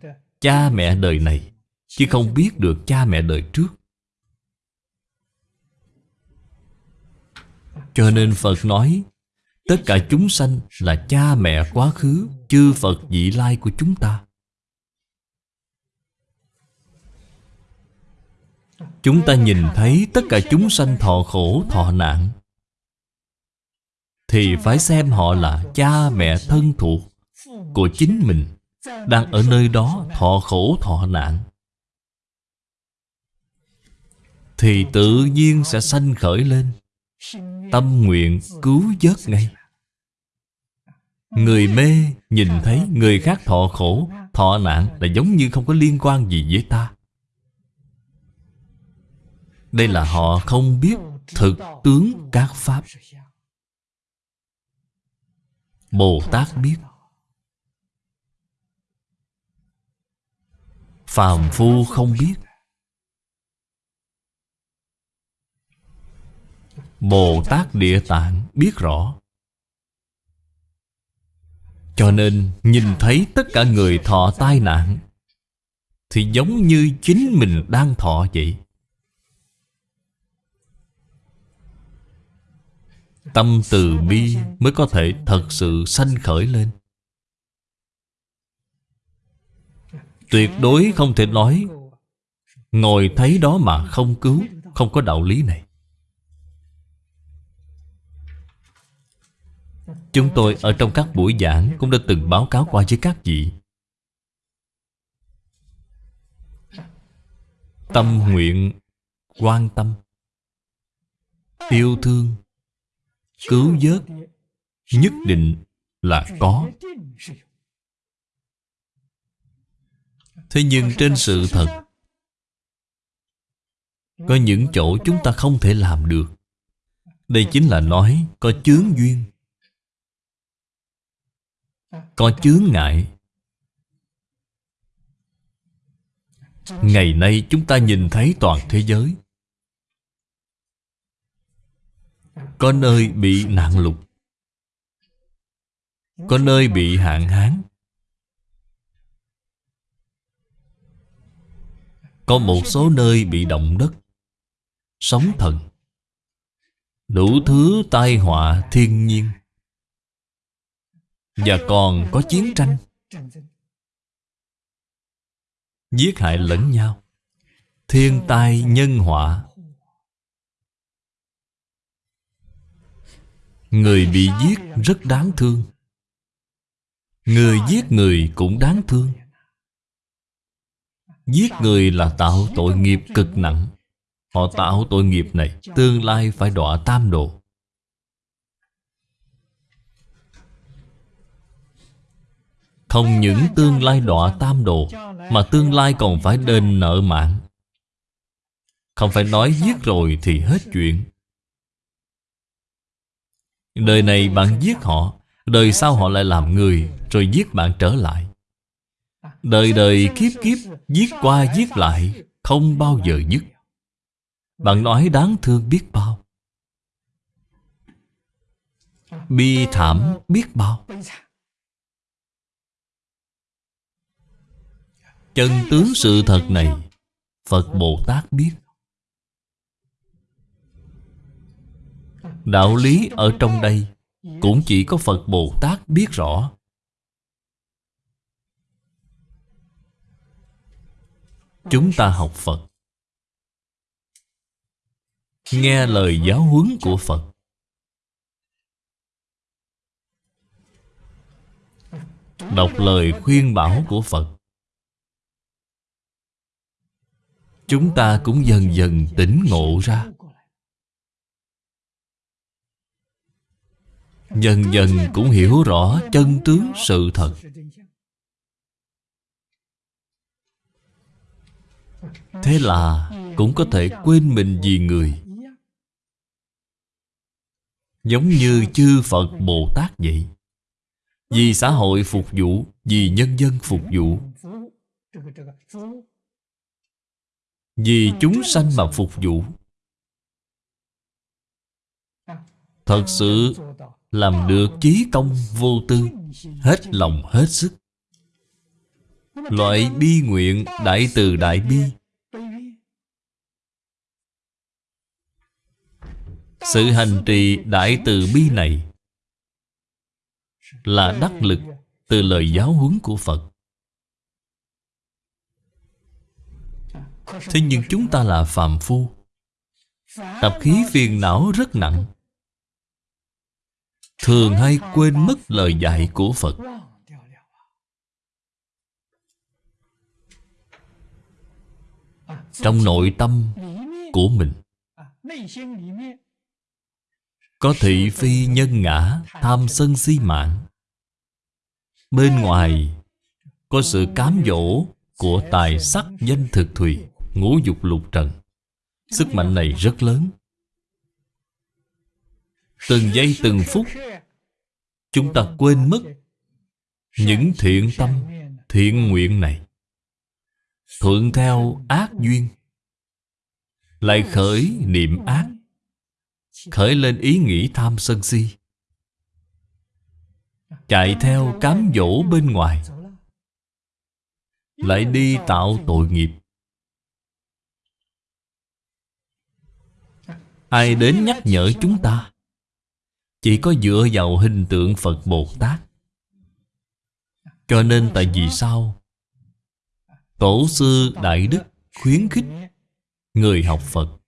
Cha mẹ đời này, Chứ không biết được cha mẹ đời trước. Cho nên Phật nói, Tất cả chúng sanh là cha mẹ quá khứ, Chư Phật vị lai của chúng ta. Chúng ta nhìn thấy tất cả chúng sanh thọ khổ, thọ nạn. Thì phải xem họ là cha mẹ thân thuộc Của chính mình. Đang ở nơi đó thọ khổ thọ nạn. Thì tự nhiên sẽ sanh khởi lên. Tâm nguyện cứu vớt ngay. Người mê nhìn thấy người khác thọ khổ, Thọ nạn là giống như không có liên quan gì với ta. Đây là họ không biết thực tướng các pháp. Bồ Tát biết. Phàm phu không biết. Bồ Tát Địa Tạng biết rõ. Cho nên nhìn thấy tất cả người thọ tai nạn, Thì giống như chính mình đang thọ vậy. Tâm từ bi mới có thể thật sự sanh khởi lên. Tuyệt đối không thể nói. Ngồi thấy đó mà không cứu, Không có đạo lý này. Chúng tôi ở trong các buổi giảng Cũng đã từng báo cáo qua với các vị. Tâm nguyện, Quan tâm. Yêu thương, Cứu vớt, Nhất định là có. Thế nhưng trên sự thật, Có những chỗ chúng ta không thể làm được. Đây chính là nói, có chướng duyên, Có chướng ngại. Ngày nay chúng ta nhìn thấy toàn thế giới. Có nơi bị nạn lụt, Có nơi bị hạn hán Có một số nơi bị động đất. Sóng thần. Đủ thứ tai họa thiên nhiên. Và còn có chiến tranh. Giết hại lẫn nhau. Thiên tai nhân họa. Người bị giết rất đáng thương. Người giết người cũng đáng thương. Giết người là tạo tội nghiệp cực nặng. Họ tạo tội nghiệp này, Tương lai phải đọa tam độ. Không những tương lai đọa tam độ, Mà tương lai còn phải đền nợ mạng. Không phải nói giết rồi thì hết chuyện. Đời này bạn giết họ, Đời sau họ lại làm người, Rồi giết bạn trở lại. Đời đời kiếp kiếp, Giết qua giết lại, Không bao giờ dứt. Bạn nói đáng thương biết bao. Bi thảm biết bao. Chân tướng sự thật này, Phật Bồ Tát biết. Đạo lý ở trong đây Cũng chỉ có Phật Bồ Tát biết rõ. Chúng ta học Phật. Nghe lời giáo huấn của Phật. Đọc lời khuyên bảo của Phật. Chúng ta cũng dần dần tỉnh ngộ ra. Dần dần cũng hiểu rõ chân tướng sự thật. Thế là cũng có thể quên mình vì người. Giống như chư Phật Bồ Tát vậy. Vì xã hội phục vụ, Vì nhân dân phục vụ. Vì chúng sanh mà phục vụ. Thật sự làm được chí công vô tư, Hết lòng hết sức. Loại bi nguyện đại từ đại bi Sự hành trì đại từ bi này Là đắc lực từ lời giáo huấn của Phật. Thế nhưng chúng ta là phàm phu, Tập khí phiền não rất nặng, Thường hay quên mất lời dạy của Phật. Trong nội tâm của mình có thị phi nhân ngã, Tham sân si mạng. Bên ngoài, Có sự cám dỗ Của tài sắc danh thực thùy, Ngũ dục lục trần. Sức mạnh này rất lớn. Từng giây từng phút, Chúng ta quên mất Những thiện tâm, Thiện nguyện này. Thuận theo ác duyên, Lại khởi niệm ác. Khởi lên ý nghĩ tham sân si. Chạy theo cám dỗ bên ngoài. Lại đi tạo tội nghiệp. Ai đến nhắc nhở chúng ta? Chỉ có dựa vào hình tượng Phật Bồ Tát. Cho nên tại vì sao? Tổ sư Đại Đức khuyến khích Người học Phật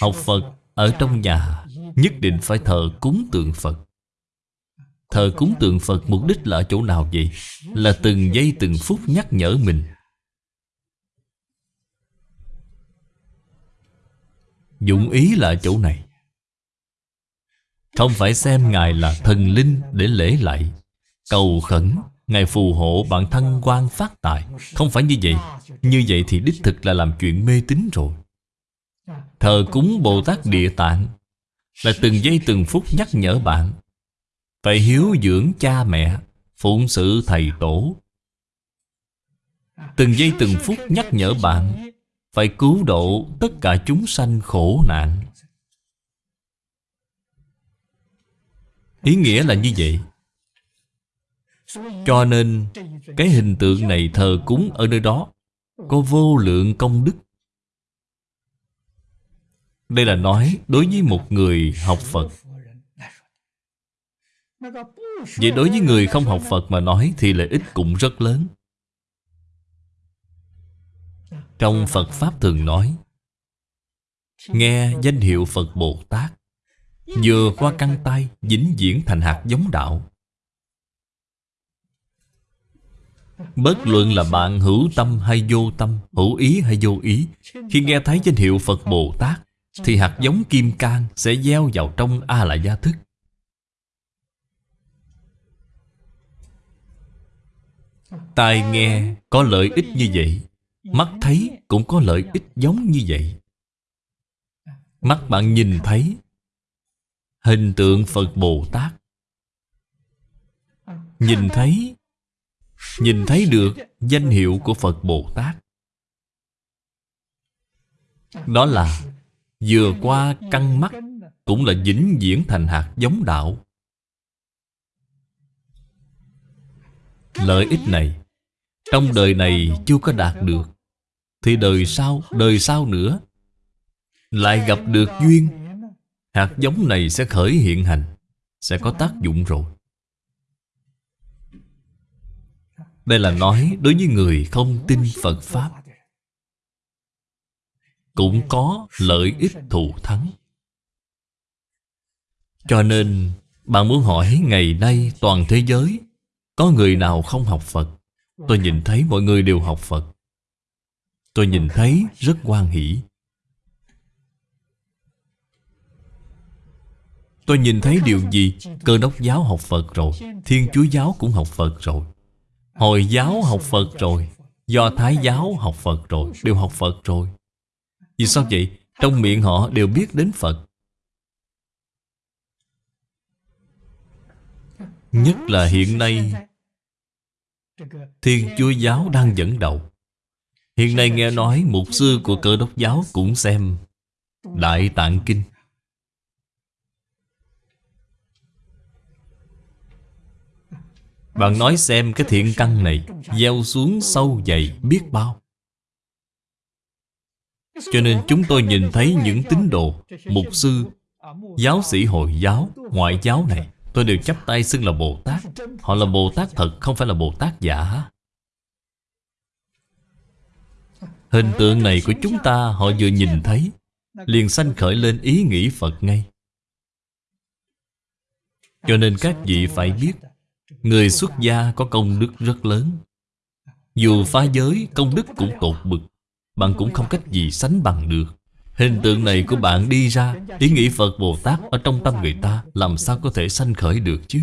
Học Phật ở trong nhà, Nhất định phải thờ cúng tượng Phật. Thờ cúng tượng Phật mục đích là ở chỗ nào vậy? Là từng giây từng phút nhắc nhở mình. Dụng ý là chỗ này. Không phải xem Ngài là thần linh để lễ lại. Cầu khẩn, Ngài phù hộ bạn thân quan phát tài. Không phải như vậy. Như vậy thì đích thực là làm chuyện mê tín rồi. Thờ cúng Bồ Tát Địa Tạng Là từng giây từng phút nhắc nhở bạn Phải hiếu dưỡng cha mẹ, Phụng sự thầy tổ. Từng giây từng phút nhắc nhở bạn Phải cứu độ tất cả chúng sanh khổ nạn. Ý nghĩa là như vậy. Cho nên, Cái hình tượng này thờ cúng ở nơi đó Có vô lượng công đức. Đây là nói đối với một người học Phật. Vậy đối với người không học Phật mà nói Thì lợi ích cũng rất lớn. Trong Phật Pháp thường nói, Nghe danh hiệu Phật Bồ Tát, Vừa qua căn tay dính diễn thành hạt giống đạo. Bất luận là bạn hữu tâm hay vô tâm, Hữu ý hay vô ý, Khi nghe thấy danh hiệu Phật Bồ Tát thì hạt giống kim cang Sẽ gieo vào trong A-la gia thức. Tai nghe có lợi ích như vậy Mắt thấy cũng có lợi ích giống như vậy. Mắt bạn nhìn thấy Hình tượng Phật Bồ Tát. Nhìn thấy Nhìn thấy được danh hiệu của Phật Bồ Tát. Đó là Vừa qua căng mắt Cũng là dính diễn thành hạt giống đạo. Lợi ích này Trong đời này chưa có đạt được Thì đời sau, đời sau nữa Lại gặp được duyên. Hạt giống này sẽ khởi hiện hành Sẽ có tác dụng rồi. Đây là nói đối với người không tin Phật Pháp. Cũng có lợi ích thù thắng. Cho nên, Bạn muốn hỏi ngày nay toàn thế giới, Có người nào không học Phật? Tôi nhìn thấy mọi người đều học Phật. Tôi nhìn thấy rất quan hỷ. Tôi nhìn thấy điều gì? Cơ đốc giáo học Phật rồi, Thiên Chúa giáo cũng học Phật rồi. Hồi giáo học Phật rồi, Do Thái giáo học Phật rồi, Đều học Phật rồi. Vì sao vậy? Trong miệng họ đều biết đến Phật. Nhất là hiện nay, Thiên Chúa giáo đang dẫn đầu. Hiện nay nghe nói Mục sư của cơ đốc giáo cũng xem Đại Tạng Kinh. Bạn nói xem cái thiện căn này Gieo xuống sâu dày biết bao. Cho nên chúng tôi nhìn thấy những tín đồ, Mục sư, Giáo sĩ Hồi giáo, Ngoại giáo này. Tôi đều chấp tay xưng là Bồ Tát. Họ là Bồ Tát thật, Không phải là Bồ Tát giả. Hình tượng này của chúng ta Họ vừa nhìn thấy, Liền sanh khởi lên ý nghĩ Phật ngay. Cho nên các vị phải biết, Người xuất gia có công đức rất lớn. Dù phá giới, công đức cũng tột bực. Bạn cũng không cách gì sánh bằng được. Hình tượng này của bạn đi ra, Ý nghĩ Phật Bồ Tát ở trong tâm người ta Làm sao có thể sanh khởi được chứ?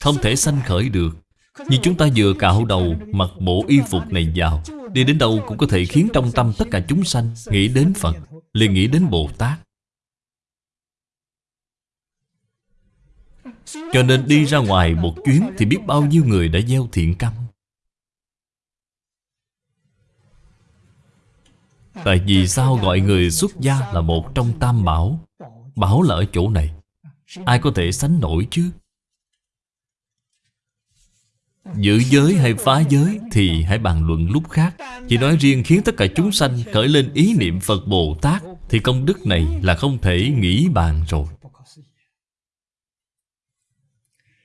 Không thể sanh khởi được. Nhưng chúng ta vừa cạo đầu, Mặc bộ y phục này vào, Đi đến đâu cũng có thể khiến trong tâm tất cả chúng sanh Nghĩ đến Phật, liền nghĩ đến Bồ Tát. Cho nên đi ra ngoài một chuyến Thì biết bao nhiêu người đã gieo thiện căn. Tại vì sao gọi người xuất gia là một trong tam bảo? Bảo là ở chỗ này. Ai có thể sánh nổi chứ? Giữ giới hay phá giới Thì hãy bàn luận lúc khác. Chỉ nói riêng khiến tất cả chúng sanh Khởi lên ý niệm Phật Bồ Tát Thì công đức này là không thể nghĩ bàn rồi.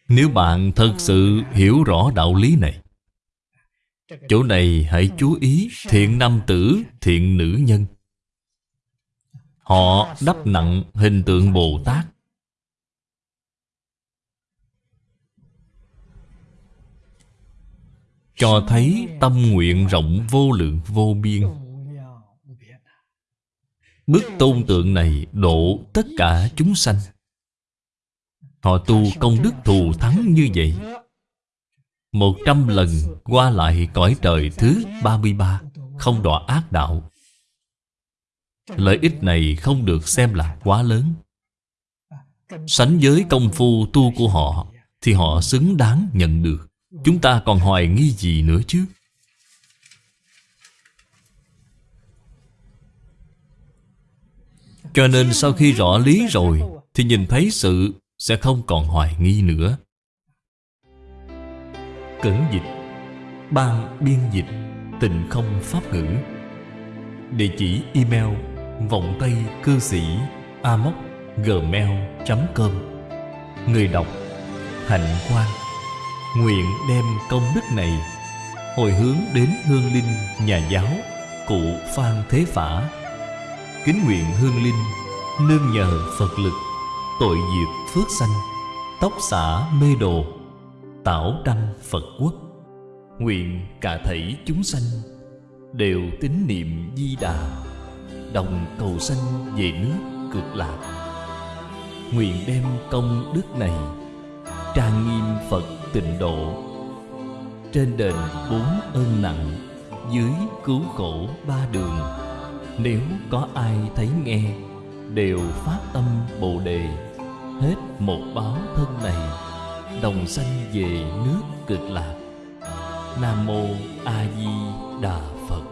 Nếu bạn thật sự hiểu rõ đạo lý này Chỗ này hãy chú ý thiện nam tử, thiện nữ nhân. Họ đắp nặng hình tượng Bồ Tát. Cho thấy tâm nguyện rộng vô lượng vô biên. Bức tôn tượng này độ tất cả chúng sanh. Họ tu công đức thù thắng như vậy một trăm lần qua lại cõi trời thứ 33 Không đọa ác đạo. Lợi ích này không được xem là quá lớn. Sánh với công phu tu của họ, Thì họ xứng đáng nhận được. Chúng ta còn hoài nghi gì nữa chứ? Cho nên sau khi rõ lý rồi, Thì nhìn thấy sự sẽ không còn hoài nghi nữa. Cẩn dịch. Ban biên dịch, Tình không pháp ngữ. Địa chỉ email Vọng Tây Cư Sĩ Amoc Gmail.com Người đọc, Hạnh Quang. Nguyện đem công đức này Hồi hướng đến hương linh nhà giáo, Cụ Phan Thế Phả. Kính nguyện hương linh, Nương nhờ Phật lực, Tội diệt phước sanh, Tóc xả mê đồ. Tảo đăng Phật quốc. Nguyện cả thảy chúng sanh Đều tín niệm di đà, Đồng cầu sanh về nước cực lạc. Nguyện đem công đức này Trang nghiêm Phật tịnh độ. Trên đền bốn ơn nặng, Dưới cứu khổ ba đường, Nếu có ai thấy nghe, Đều phát tâm Bồ Đề. Hết một báo thân này đồng sanh về nước cực lạc. Nam mô a di đà phật.